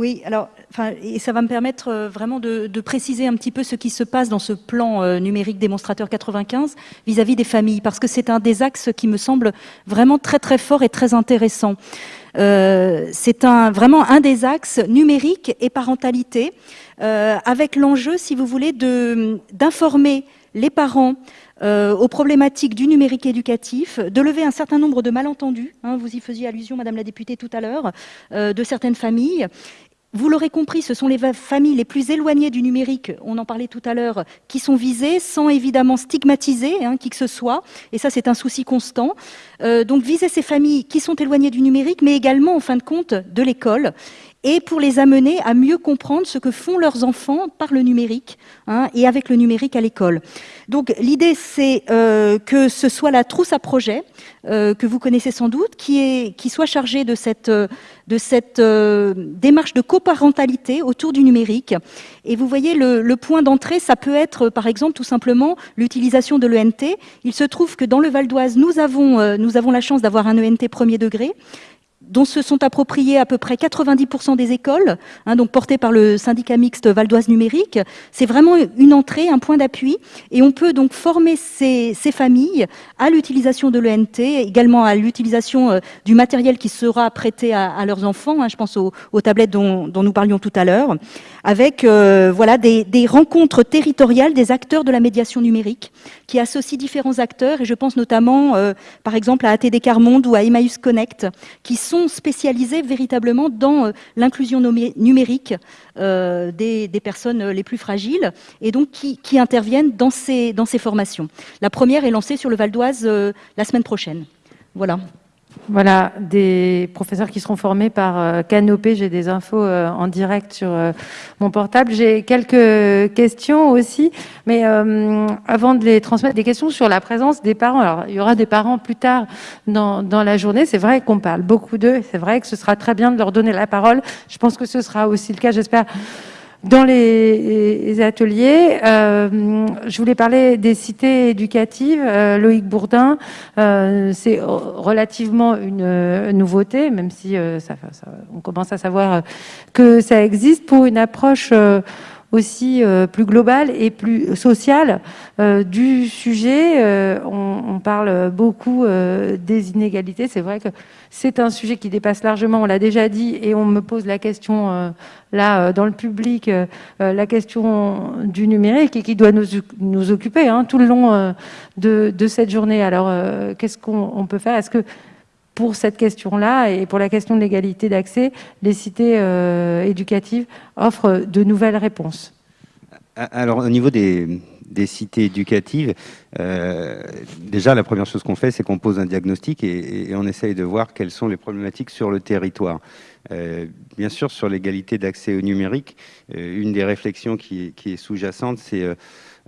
Oui, alors, enfin, et ça va me permettre euh, vraiment de, de préciser un petit peu ce qui se passe dans ce plan euh, numérique démonstrateur 95 vis-à-vis des familles, parce que c'est un des axes qui me semble vraiment très très fort et très intéressant. Euh, c'est un, vraiment un des axes numérique et parentalité, euh, avec l'enjeu, si vous voulez, d'informer les parents euh, aux problématiques du numérique éducatif, de lever un certain nombre de malentendus. hein, vous y faisiez allusion, Madame la députée, tout à l'heure, euh, de certaines familles. Vous l'aurez compris, ce sont les familles les plus éloignées du numérique, on en parlait tout à l'heure, qui sont visées, sans évidemment stigmatiser hein, qui que ce soit. Et ça, c'est un souci constant. Euh, donc, viser ces familles qui sont éloignées du numérique, mais également, en fin de compte, de l'école et pour les amener à mieux comprendre ce que font leurs enfants par le numérique hein, et avec le numérique à l'école. Donc l'idée c'est euh, que ce soit la trousse à projet euh, que vous connaissez sans doute, qui soit chargée de cette euh, de cette démarche de coparentalité autour du numérique. Et vous voyez le, le point d'entrée, ça peut être par exemple tout simplement l'utilisation de l'ENT. Il se trouve que dans le Val d'Oise, nous avons nous avons la chance d'avoir un ENT premier degré dont se sont appropriés à peu près 90% des écoles, hein, donc portées par le syndicat mixte Val d'Oise numérique. C'est vraiment une entrée, un point d'appui, et on peut donc former ces, ces familles à l'utilisation de l'ENT, également à l'utilisation euh, du matériel qui sera prêté à, à leurs enfants. hein, je pense aux, aux tablettes dont, dont nous parlions tout à l'heure, avec euh, voilà des, des rencontres territoriales des acteurs de la médiation numérique qui associent différents acteurs, et je pense notamment, euh, par exemple, à ATD Carmonde ou à Emmaüs Connect, qui sont spécialisés véritablement dans euh, l'inclusion numérique euh, des, personnes les plus fragiles, et donc qui, qui interviennent dans ces, dans ces formations. La première est lancée sur le Val d'Oise euh, la semaine prochaine. Voilà. Voilà, des professeurs qui seront formés par euh, Canopé. J'ai des infos euh, en direct sur euh, mon portable. J'ai quelques questions aussi, mais avant de les transmettre, des questions sur la présence des parents. Alors, il y aura des parents plus tard dans, dans la journée. C'est vrai qu'on parle beaucoup d'eux. C'est vrai que ce sera très bien de leur donner la parole. Je pense que ce sera aussi le cas, j'espère, dans les ateliers, euh, je voulais parler des cités éducatives. Euh, Loïc Bourdin, euh, c'est relativement une nouveauté, même si ça, on commence à savoir que ça existe pour une approche aussi euh, plus globale et plus sociale euh, du sujet. Euh, on, on, parle beaucoup des inégalités. C'est vrai que c'est un sujet qui dépasse largement, on l'a déjà dit, et on me pose la question là dans le public, la question du numérique et qui doit nous, nous occuper hein, tout le long de, de, cette journée. Alors, qu'est-ce qu'on peut faire? Est-ce que pour cette question-là et pour la question de l'égalité d'accès, les cités euh, éducatives offrent de nouvelles réponses. Alors, au niveau des, cités éducatives, euh, déjà, la première chose qu'on fait, c'est qu'on pose un diagnostic et, on essaye de voir quelles sont les problématiques sur le territoire. Euh, bien sûr, sur l'égalité d'accès au numérique, une des réflexions qui, qui est sous-jacente, c'est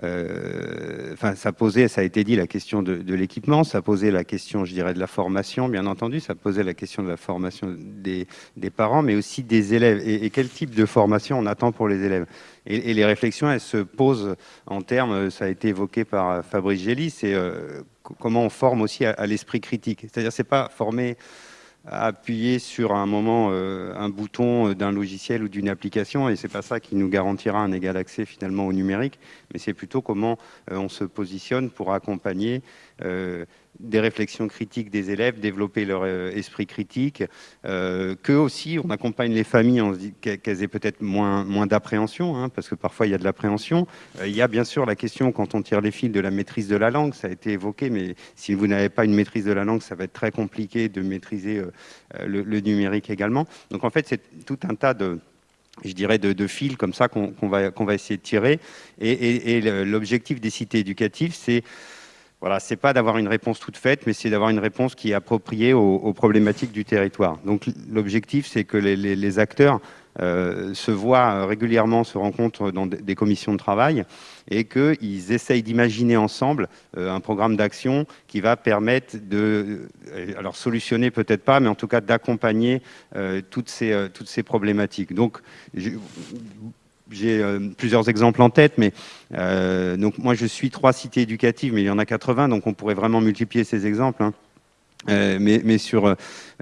enfin, ça posait, ça a été dit, la question de, l'équipement, ça posait la question, je dirais, de la formation, bien entendu, ça posait la question de la formation des, parents, mais aussi des élèves. Et, quel type de formation on attend pour les élèves? Et, les réflexions, elles se posent en termes, ça a été évoqué par Fabrice Gély, c'est euh, comment on forme aussi à, l'esprit critique. C'est-à-dire, c'est pas former appuyer sur un moment euh, un bouton euh, d'un logiciel ou d'une application et c'est pas ça qui nous garantira un égal accès finalement au numérique mais c'est plutôt comment euh, on se positionne pour accompagner des réflexions critiques des élèves, développer leur euh, esprit critique, euh, que aussi on accompagne les familles, qu'elles aient peut-être moins, moins d'appréhension, hein, parce que parfois il y a de l'appréhension. Euh, il y a bien sûr la question, quand on tire les fils, de la maîtrise de la langue, ça a été évoqué, mais si vous n'avez pas une maîtrise de la langue, ça va être très compliqué de maîtriser le, numérique également. Donc en fait, c'est tout un tas de je dirais, de, fils comme ça qu'on va, qu'on va essayer de tirer. Et, et l'objectif des cités éducatives, c'est voilà, c'est pas d'avoir une réponse toute faite, mais c'est d'avoir une réponse qui est appropriée aux, problématiques du territoire. Donc l'objectif, c'est que les, acteurs euh, se voient régulièrement, se rencontrent dans des commissions de travail et qu'ils essayent d'imaginer ensemble euh, un programme d'action qui va permettre de, euh, alors solutionner peut-être pas, mais en tout cas d'accompagner toutes, ces, toutes ces problématiques. Donc, j'ai euh, plusieurs exemples en tête, mais euh, donc moi je suis trois cités éducatives, mais il y en a 80, donc on pourrait vraiment multiplier ces exemples. Hein. Euh, mais, sur,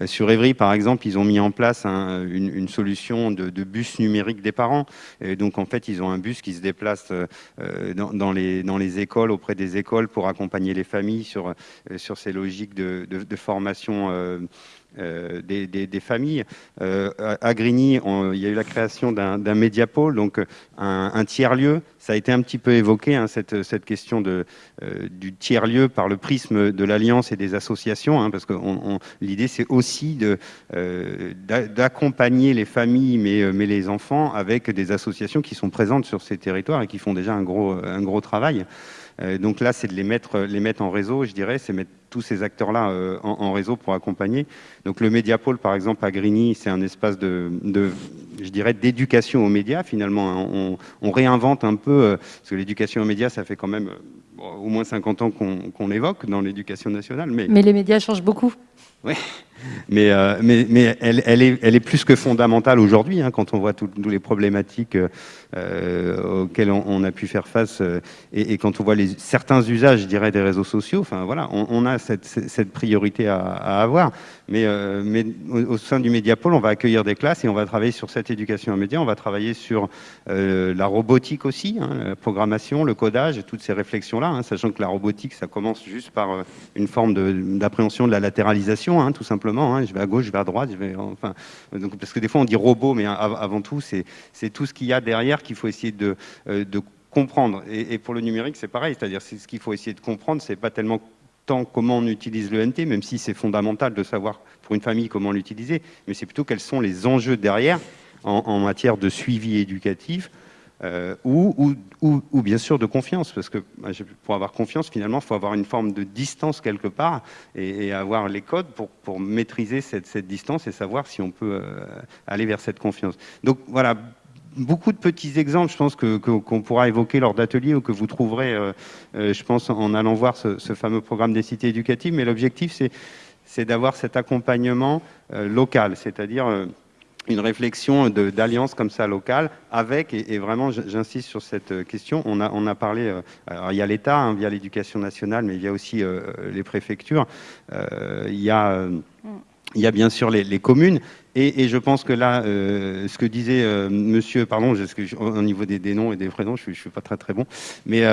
sur Evry, par exemple, ils ont mis en place une, solution de, bus numérique des parents. Donc, en fait, ils ont un bus qui se déplace dans, les, dans les écoles, auprès des écoles, pour accompagner les familles sur, sur ces logiques de, de formation euh, des, familles. Euh, à Grigny, il y a eu la création d'un médiapôle, donc un, tiers-lieu. Ça a été un petit peu évoqué, hein, cette, question euh, du tiers-lieu par le prisme de l'Alliance et des associations, hein, parce que l'idée, c'est aussi d'accompagner les familles, mais, les enfants, avec des associations qui sont présentes sur ces territoires et qui font déjà un gros, un gros travail. donc là, c'est de les mettre, les mettre en réseau, je dirais, c'est mettre tous ces acteurs-là euh, en, réseau pour accompagner. Donc le Médiapôle, par exemple, à Grigny, c'est un espace de, je dirais, d'éducation aux médias, finalement. Hein. On, réinvente un peu, euh, parce que l'éducation aux médias, ça fait quand même euh, au moins 50 ans qu'on l'évoque dans l'éducation nationale. Mais... mais les médias changent beaucoup. Oui, mais, euh, elle, est, plus que fondamentale aujourd'hui, hein, quand on voit toutes les problématiques euh, auxquelles on, a pu faire face euh, et, quand on voit certains usages, je dirais, des réseaux sociaux. Enfin voilà, on, a cette, priorité à, avoir. Mais, euh, au, sein du Médiapôle, on va accueillir des classes et on va travailler sur cette éducation aux médias. On va travailler sur euh, la robotique aussi, hein, la programmation, le codage, toutes ces réflexions-là, hein, sachant que la robotique, ça commence juste par une forme d'appréhension de, de, la latéralisation, tout simplement Hein. Je vais à gauche, je vais à droite, enfin, parce que des fois on dit robot, mais avant tout, c'est tout ce qu'il y a derrière qu'il faut essayer de, euh, comprendre. Et, pour le numérique, c'est pareil, c'est-à-dire ce qu'il faut essayer de comprendre, c'est pas tellement tant comment on utilise le NT, même si c'est fondamental de savoir pour une famille comment l'utiliser, mais c'est plutôt quels sont les enjeux derrière en, matière de suivi éducatif, euh, ou, ou, bien sûr de confiance, parce que pour avoir confiance, finalement, il faut avoir une forme de distance quelque part et, avoir les codes pour, maîtriser cette, distance et savoir si on peut euh, aller vers cette confiance. Donc voilà, beaucoup de petits exemples, je pense, qu'on pourra évoquer lors d'ateliers ou que vous trouverez, euh, je pense, en allant voir ce, fameux programme des cités éducatives. Mais l'objectif, c'est d'avoir cet accompagnement local, c'est-à-dire une réflexion d'alliance comme ça locale avec, et, vraiment j'insiste sur cette euh, question, on a, on a parlé, euh, alors il y a l'État hein, via l'éducation nationale, mais il y a aussi euh, les préfectures, il, y a, il y a bien sûr les, communes, et, je pense que là, ce que disait monsieur, pardon, au niveau des, des, noms et des prénoms, je ne suis, pas très très bon, mais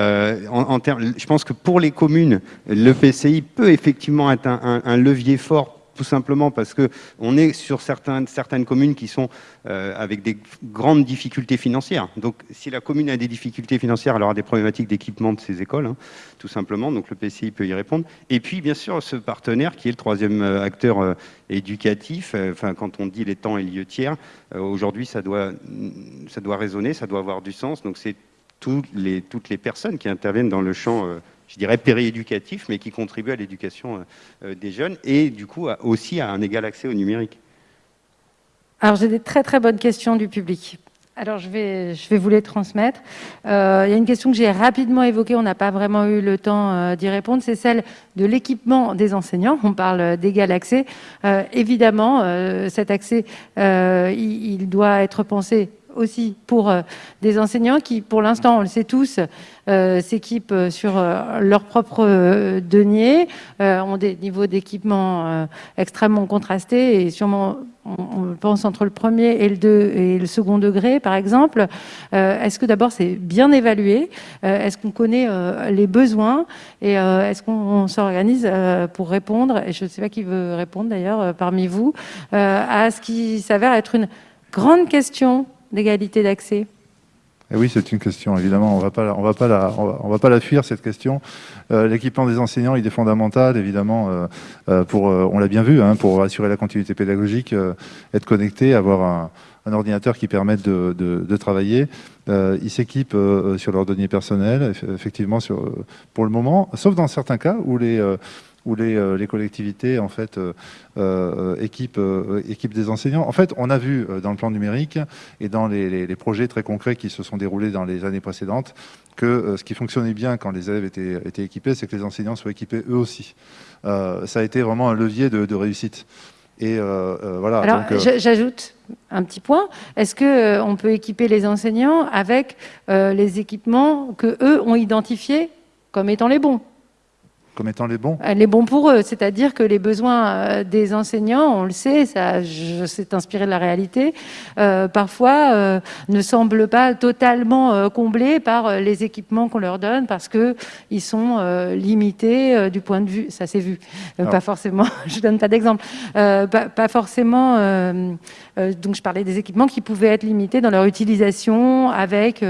en, termes, je pense que pour les communes, le PCI peut effectivement être un, un levier fort tout simplement parce qu'on est sur certaines, certaines communes qui sont euh, avec des grandes difficultés financières. Donc si la commune a des difficultés financières, elle aura des problématiques d'équipement de ses écoles, hein, tout simplement, donc le PCI peut y répondre. Et puis bien sûr ce partenaire qui est le troisième euh, acteur euh, éducatif, enfin quand on dit les temps et lieux tiers, aujourd'hui ça doit, ça doit résonner, ça doit avoir du sens, donc c'est toutes les, toutes les personnes qui interviennent dans le champ je dirais, périéducatif, mais qui contribue à l'éducation euh, des jeunes et du coup aussi à un égal accès au numérique. Alors j'ai des très très bonnes questions du public. Alors je vais, je vais vous les transmettre. Euh, il y a une question que j'ai rapidement évoquée, on n'a pas vraiment eu le temps euh, d'y répondre, c'est celle de l'équipement des enseignants. On parle d'égal accès. évidemment, cet accès, il, doit être pensé aussi pour des enseignants qui, pour l'instant, on le sait tous, euh, s'équipent sur euh, leur propre euh, denier, ont des niveaux d'équipement extrêmement contrastés et sûrement on pense entre le premier et le, deux, et le second degré, par exemple. est-ce que d'abord c'est bien évalué? Est-ce qu'on connaît les besoins? Et est-ce qu'on s'organise pour répondre? Et je ne sais pas qui veut répondre d'ailleurs parmi vous à ce qui s'avère être une grande question d'égalité d'accès. Eh oui, c'est une question, évidemment, on ne va pas la, on va pas la fuir, cette question. Euh, l'équipement des enseignants, il est fondamental, évidemment, euh, euh, pour, on l'a bien vu, hein, pour assurer la continuité pédagogique, être connecté, avoir un, ordinateur qui permette de, travailler. ils s'équipent sur leur données personnelles, effectivement, pour le moment, sauf dans certains cas où les où les, les, collectivités en fait euh, équipent, équipe des enseignants. En fait, on a vu dans le plan numérique et dans les, les, projets très concrets qui se sont déroulés dans les années précédentes que ce qui fonctionnait bien quand les élèves étaient, étaient équipés, c'est que les enseignants soient équipés eux aussi. ça a été vraiment un levier de, réussite. Et voilà. Alors, j'ajoute un petit point. Est-ce que on peut équiper les enseignants avec les équipements que eux ont identifiés comme étant les bons? Comme étant les bons. Les bons pour eux, c'est-à-dire que les besoins euh, des enseignants, on le sait, ça, c'est inspiré de la réalité, euh, parfois euh, ne semblent pas totalement comblés par les équipements qu'on leur donne parce que ils sont limités du point de vue, ça s'est vu, pas forcément, <laughs> je donne pas d'exemple, pas, pas, forcément, donc je parlais des équipements qui pouvaient être limités dans leur utilisation avec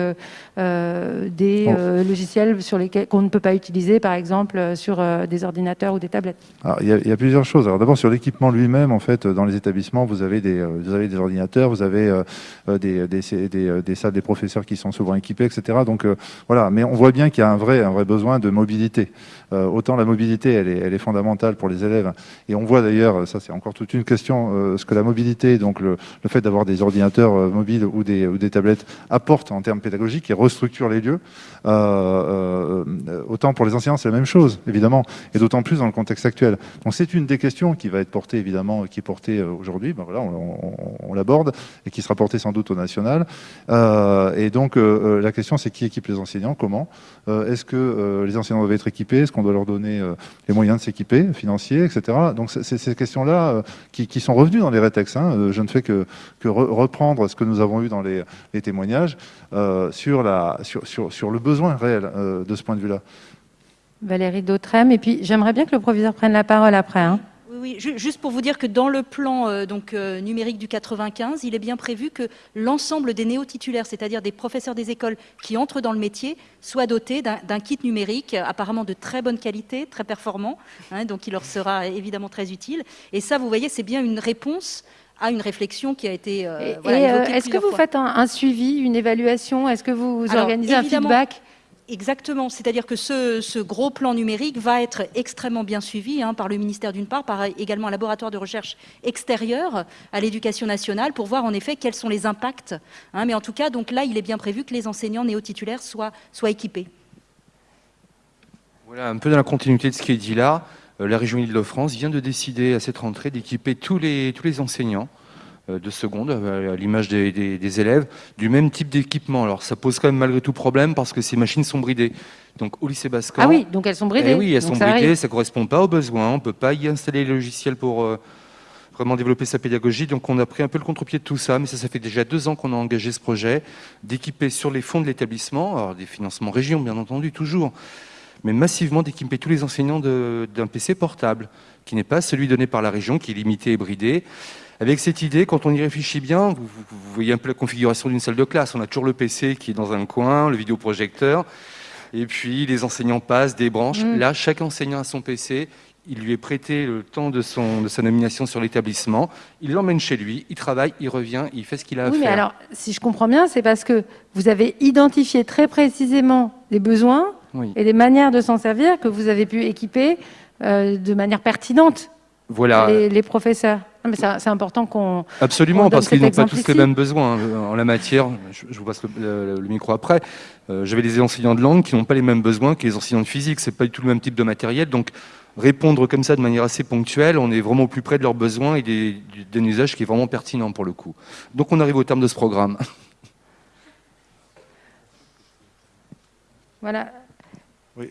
euh, des euh, logiciels sur lesquels qu'on ne peut pas utiliser, par exemple euh, sur des ordinateurs ou des tablettes il, y a, plusieurs choses. Alors d'abord sur l'équipement lui-même, en fait, dans les établissements, vous avez des, des ordinateurs, vous avez des, salles des professeurs qui sont souvent équipées, etc. Donc voilà, mais on voit bien qu'il y a un vrai besoin de mobilité. Autant la mobilité, elle est, fondamentale pour les élèves. Et on voit d'ailleurs, ça c'est encore toute une question, ce que la mobilité, donc le, fait d'avoir des ordinateurs mobiles ou des, tablettes apporte en termes pédagogiques et restructure les lieux. Euh, euh, autant pour les enseignants, c'est la même chose, évidemment, et d'autant plus dans le contexte actuel. Donc c'est une des questions qui va être portée, évidemment, qui est portée euh, aujourd'hui, ben voilà, on, l'aborde, et qui sera portée sans doute au national. et donc la question, c'est qui équipe les enseignants, comment Est-ce que les enseignants doivent être équipés? Est-ce qu'on doit leur donner les moyens de s'équiper, financiers, etc. Donc c'est ces questions-là qui, sont revenues dans les rétextes. Hein. Je ne fais que, reprendre ce que nous avons eu dans les, témoignages sur, le besoin réel euh, de ce point de vue-là. Valérie Dautrem, et puis j'aimerais bien que le proviseur prenne la parole après. Hein. Oui, juste pour vous dire que dans le plan euh, donc, euh, numérique du 95, il est bien prévu que l'ensemble des néo-titulaires, c'est-à-dire des professeurs des écoles qui entrent dans le métier, soient dotés d'un kit numérique apparemment de très bonne qualité, très performant, hein, donc il leur sera évidemment très utile. Et ça, vous voyez, c'est bien une réponse à une réflexion qui a été euh, Est-ce que vous faites un, suivi, une évaluation? Est-ce que vous organisez un feedback? Exactement, c'est-à-dire que ce, gros plan numérique va être extrêmement bien suivi hein, par le ministère d'une part, par également un laboratoire de recherche extérieur à l'éducation nationale pour voir en effet quels sont les impacts. Hein. mais en tout cas, donc là, il est bien prévu que les enseignants néo-titulaires soient, soient équipés. Voilà, un peu dans la continuité de ce qui est dit là, euh, la région Île-de-France vient de décider à cette rentrée d'équiper tous les, tous les enseignants de seconde, euh, à l'image des, élèves, du même type d'équipement. Alors ça pose quand même malgré tout problème parce que ces machines sont bridées. Donc au lycée Bascan... Ah oui, donc elles sont bridées. Eh oui, elles sont bridées, ça ne correspond pas aux besoins, on ne peut pas y installer les logiciels pour euh, vraiment développer sa pédagogie. Donc on a pris un peu le contre-pied de tout ça, mais ça, ça fait déjà deux ans qu'on a engagé ce projet, d'équiper sur les fonds de l'établissement, alors des financements région bien entendu, toujours, mais massivement d'équiper tous les enseignants d'un PC portable, qui n'est pas celui donné par la région, qui est limité et bridé, avec cette idée, quand on y réfléchit bien, vous, voyez un peu la configuration d'une salle de classe. On a toujours le PC qui est dans un coin, le vidéoprojecteur, et puis les enseignants passent, des branches. Mm. Là, chaque enseignant a son PC, il lui est prêté le temps de, son, de sa nomination sur l'établissement, il l'emmène chez lui, il travaille, il revient, il fait ce qu'il a à oui, faire. Mais alors, si je comprends bien, c'est parce que vous avez identifié très précisément les besoins et les manières de s'en servir que vous avez pu équiper euh, de manière pertinente voilà. les professeurs c'est important qu'on. Absolument, parce qu'ils n'ont pas tous les mêmes besoins hein, en la matière. Je, vous passe le, micro après. Euh, j'avais des enseignants de langue qui n'ont pas les mêmes besoins que les enseignants de physique. C'est pas du tout le même type de matériel. Donc, répondre comme ça de manière assez ponctuelle, on est vraiment au plus près de leurs besoins et d'un usage qui est vraiment pertinent pour le coup. Donc, on arrive au terme de ce programme. Voilà.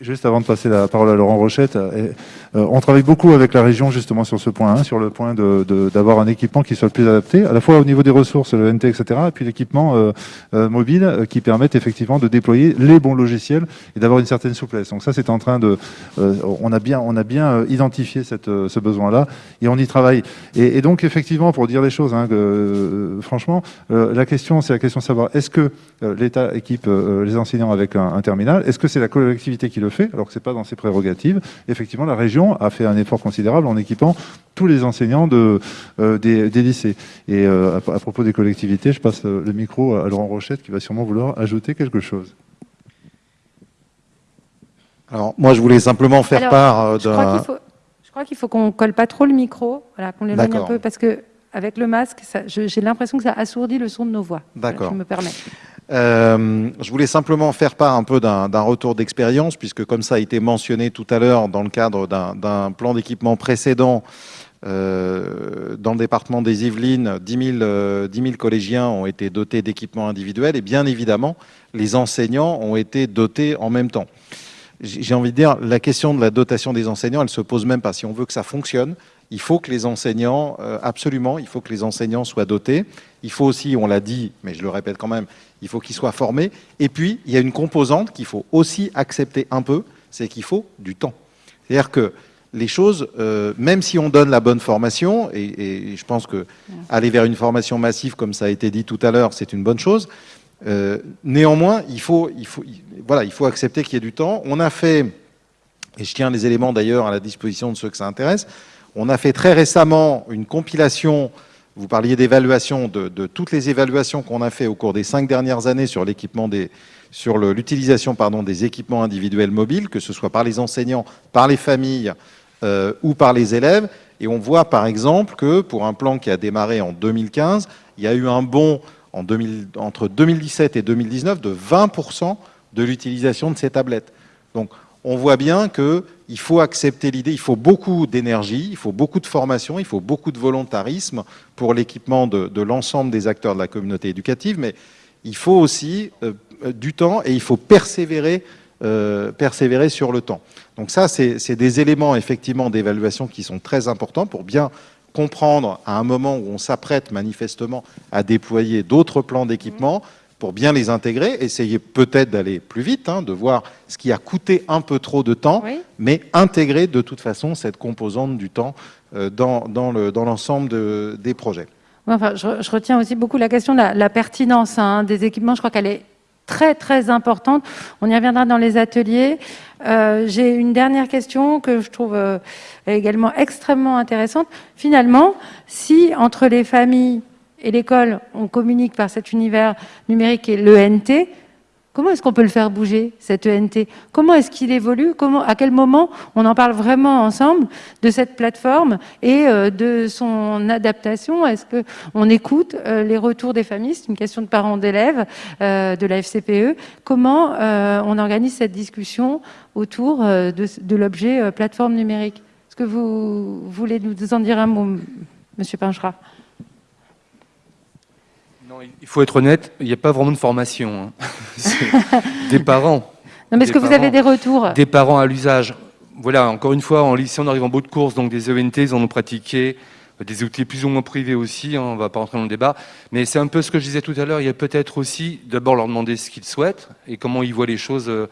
Juste avant de passer la parole à Laurent Rochette, euh, euh, on travaille beaucoup avec la région justement sur ce point, sur le point d'avoir un équipement qui soit le plus adapté, à la fois au niveau des ressources, le NT, etc., et puis l'équipement euh, mobile qui permette effectivement de déployer les bons logiciels et d'avoir une certaine souplesse. Donc ça, c'est en train de... on, a bien, on a bien identifié cette, ce besoin-là et on y travaille. Et, donc effectivement, pour dire les choses, hein, franchement, la question, c'est la question de savoir, est-ce que l'État équipe les enseignants avec un, un terminal Est-ce que c'est la collectivité qui le fait, alors que ce n'est pas dans ses prérogatives. Effectivement, la région a fait un effort considérable en équipant tous les enseignants de, euh, des, lycées. Et euh, à, propos des collectivités, je passe le micro à Laurent Rochette qui va sûrement vouloir ajouter quelque chose. Alors, moi, je voulais simplement faire part d'un... Je crois qu'il faut qu'on colle pas trop le micro, voilà, qu'on l'éloigne un peu, parce que avec le masque, j'ai l'impression que ça assourdit le son de nos voix. D'accord. je me permets. Euh, je voulais simplement faire part un peu d'un retour d'expérience, puisque comme ça a été mentionné tout à l'heure dans le cadre d'un plan d'équipement précédent, euh, dans le département des Yvelines, 10 000, collégiens ont été dotés d'équipements individuels et bien évidemment, les enseignants ont été dotés en même temps. J'ai envie de dire, la question de la dotation des enseignants, elle se pose même pas. Si on veut que ça fonctionne, il faut que les enseignants, euh, absolument, il faut que les enseignants soient dotés. Il faut aussi, on l'a dit, mais je le répète quand même, il faut qu'ils soient formés. Et puis, il y a une composante qu'il faut aussi accepter un peu, c'est qu'il faut du temps. C'est-à-dire que les choses, euh, même si on donne la bonne formation, et, je pense que aller vers une formation massive, comme ça a été dit tout à l'heure, c'est une bonne chose. Euh, néanmoins, il faut, il, faut, voilà, il faut accepter qu'il y ait du temps. On a fait, et je tiens les éléments d'ailleurs à la disposition de ceux que ça intéresse, on a fait très récemment une compilation vous parliez d'évaluation, de, toutes les évaluations qu'on a fait au cours des cinq dernières années sur l'équipement des, sur l'utilisation des équipements individuels mobiles, que ce soit par les enseignants, par les familles euh, ou par les élèves. Et on voit par exemple que pour un plan qui a démarré en 2015, il y a eu un bond en 2000, entre 2017 et 2019 de 20% de l'utilisation de ces tablettes. Donc on voit bien qu'il faut accepter l'idée, il faut beaucoup d'énergie, il faut beaucoup de formation, il faut beaucoup de volontarisme pour l'équipement de, l'ensemble des acteurs de la communauté éducative, mais il faut aussi euh, du temps et il faut persévérer, euh, sur le temps. Donc ça, c'est des éléments effectivement d'évaluation qui sont très importants pour bien comprendre à un moment où on s'apprête manifestement à déployer d'autres plans d'équipement, pour bien les intégrer, essayer peut-être d'aller plus vite, hein, de voir ce qui a coûté un peu trop de temps, mais intégrer de toute façon cette composante du temps euh, dans, dans l'ensemble des projets. enfin, je, retiens aussi beaucoup la question de la, pertinence hein, des équipements. Je crois qu'elle est très très importante. On y reviendra dans les ateliers. Euh, j'ai une dernière question que je trouve euh, également extrêmement intéressante. Finalement, si entre les familles et l'école, on communique par cet univers numérique et l'ENT, Comment est-ce qu'on peut le faire bouger, cet ENT Comment est-ce qu'il évolue? À quel moment on en parle vraiment ensemble de cette plateforme et euh, de son adaptation? Est-ce qu'on écoute euh, les retours des familles? C'est une question de parents d'élèves euh, de la FCPE. Comment on organise cette discussion autour de, de l'objet plateforme numérique? Est-ce que vous voulez nous en dire un mot, Monsieur Pinchera? Il faut être honnête, il n'y a pas vraiment de formation. Hein. <laughs> des parents. Non, mais est-ce que vous avez des retours? Des parents à l'usage. Voilà, encore une fois, en lycée, on arrive en bout de course, donc des ENT, ils en ont pratiqué, des outils plus ou moins privés aussi, hein, on ne va pas rentrer dans le débat. Mais c'est un peu ce que je disais tout à l'heure, il y a peut-être aussi d'abord leur demander ce qu'ils souhaitent et comment ils voient les choses. Euh,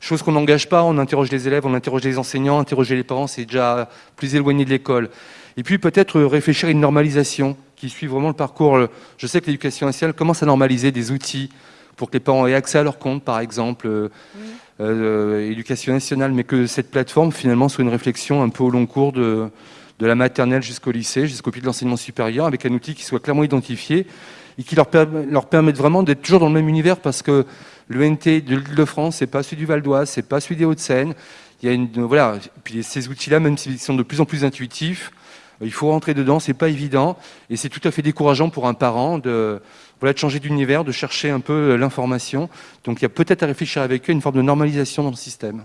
chose qu'on n'engage pas, on interroge les élèves, on interroge les enseignants, interroger les parents, c'est déjà plus éloigné de l'école. Et puis peut-être réfléchir à une normalisation qui suit vraiment le parcours. Je sais que l'éducation nationale commence à normaliser des outils pour que les parents aient accès à leur compte, par exemple, euh, euh, éducation nationale, mais que cette plateforme, finalement, soit une réflexion un peu au long cours de, de la maternelle jusqu'au lycée, jusqu'au pied de l'enseignement supérieur, avec un outil qui soit clairement identifié et qui leur, leur permette vraiment d'être toujours dans le même univers, parce que le NT de l'Île-de-France, c'est pas celui du Val d'Oise, c'est pas celui des Hauts-de-Seine. Il y a une, voilà, puis ces outils-là, même s'ils sont de plus en plus intuitifs, il faut rentrer dedans, c'est pas évident, et c'est tout à fait décourageant pour un parent de, voilà, de changer d'univers, de chercher un peu euh, l'information. Donc il y a peut-être à réfléchir avec eux une forme de normalisation dans le système.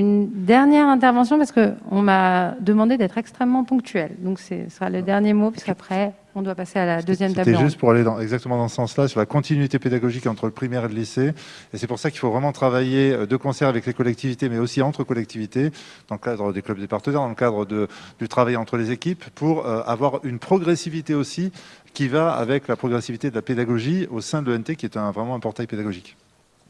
Une dernière intervention, parce qu'on m'a demandé d'être extrêmement ponctuel. Donc ce sera le dernier mot, puisqu'après, on doit passer à la deuxième table C'était juste pour aller dans, exactement dans ce sens-là, sur la continuité pédagogique entre le primaire et le lycée. Et c'est pour ça qu'il faut vraiment travailler euh, de concert avec les collectivités, mais aussi entre collectivités, dans le cadre des clubs des partenaires, dans le cadre de, du travail entre les équipes, pour euh, avoir une progressivité aussi qui va avec la progressivité de la pédagogie au sein de l'ENT, qui est un, vraiment un portail pédagogique.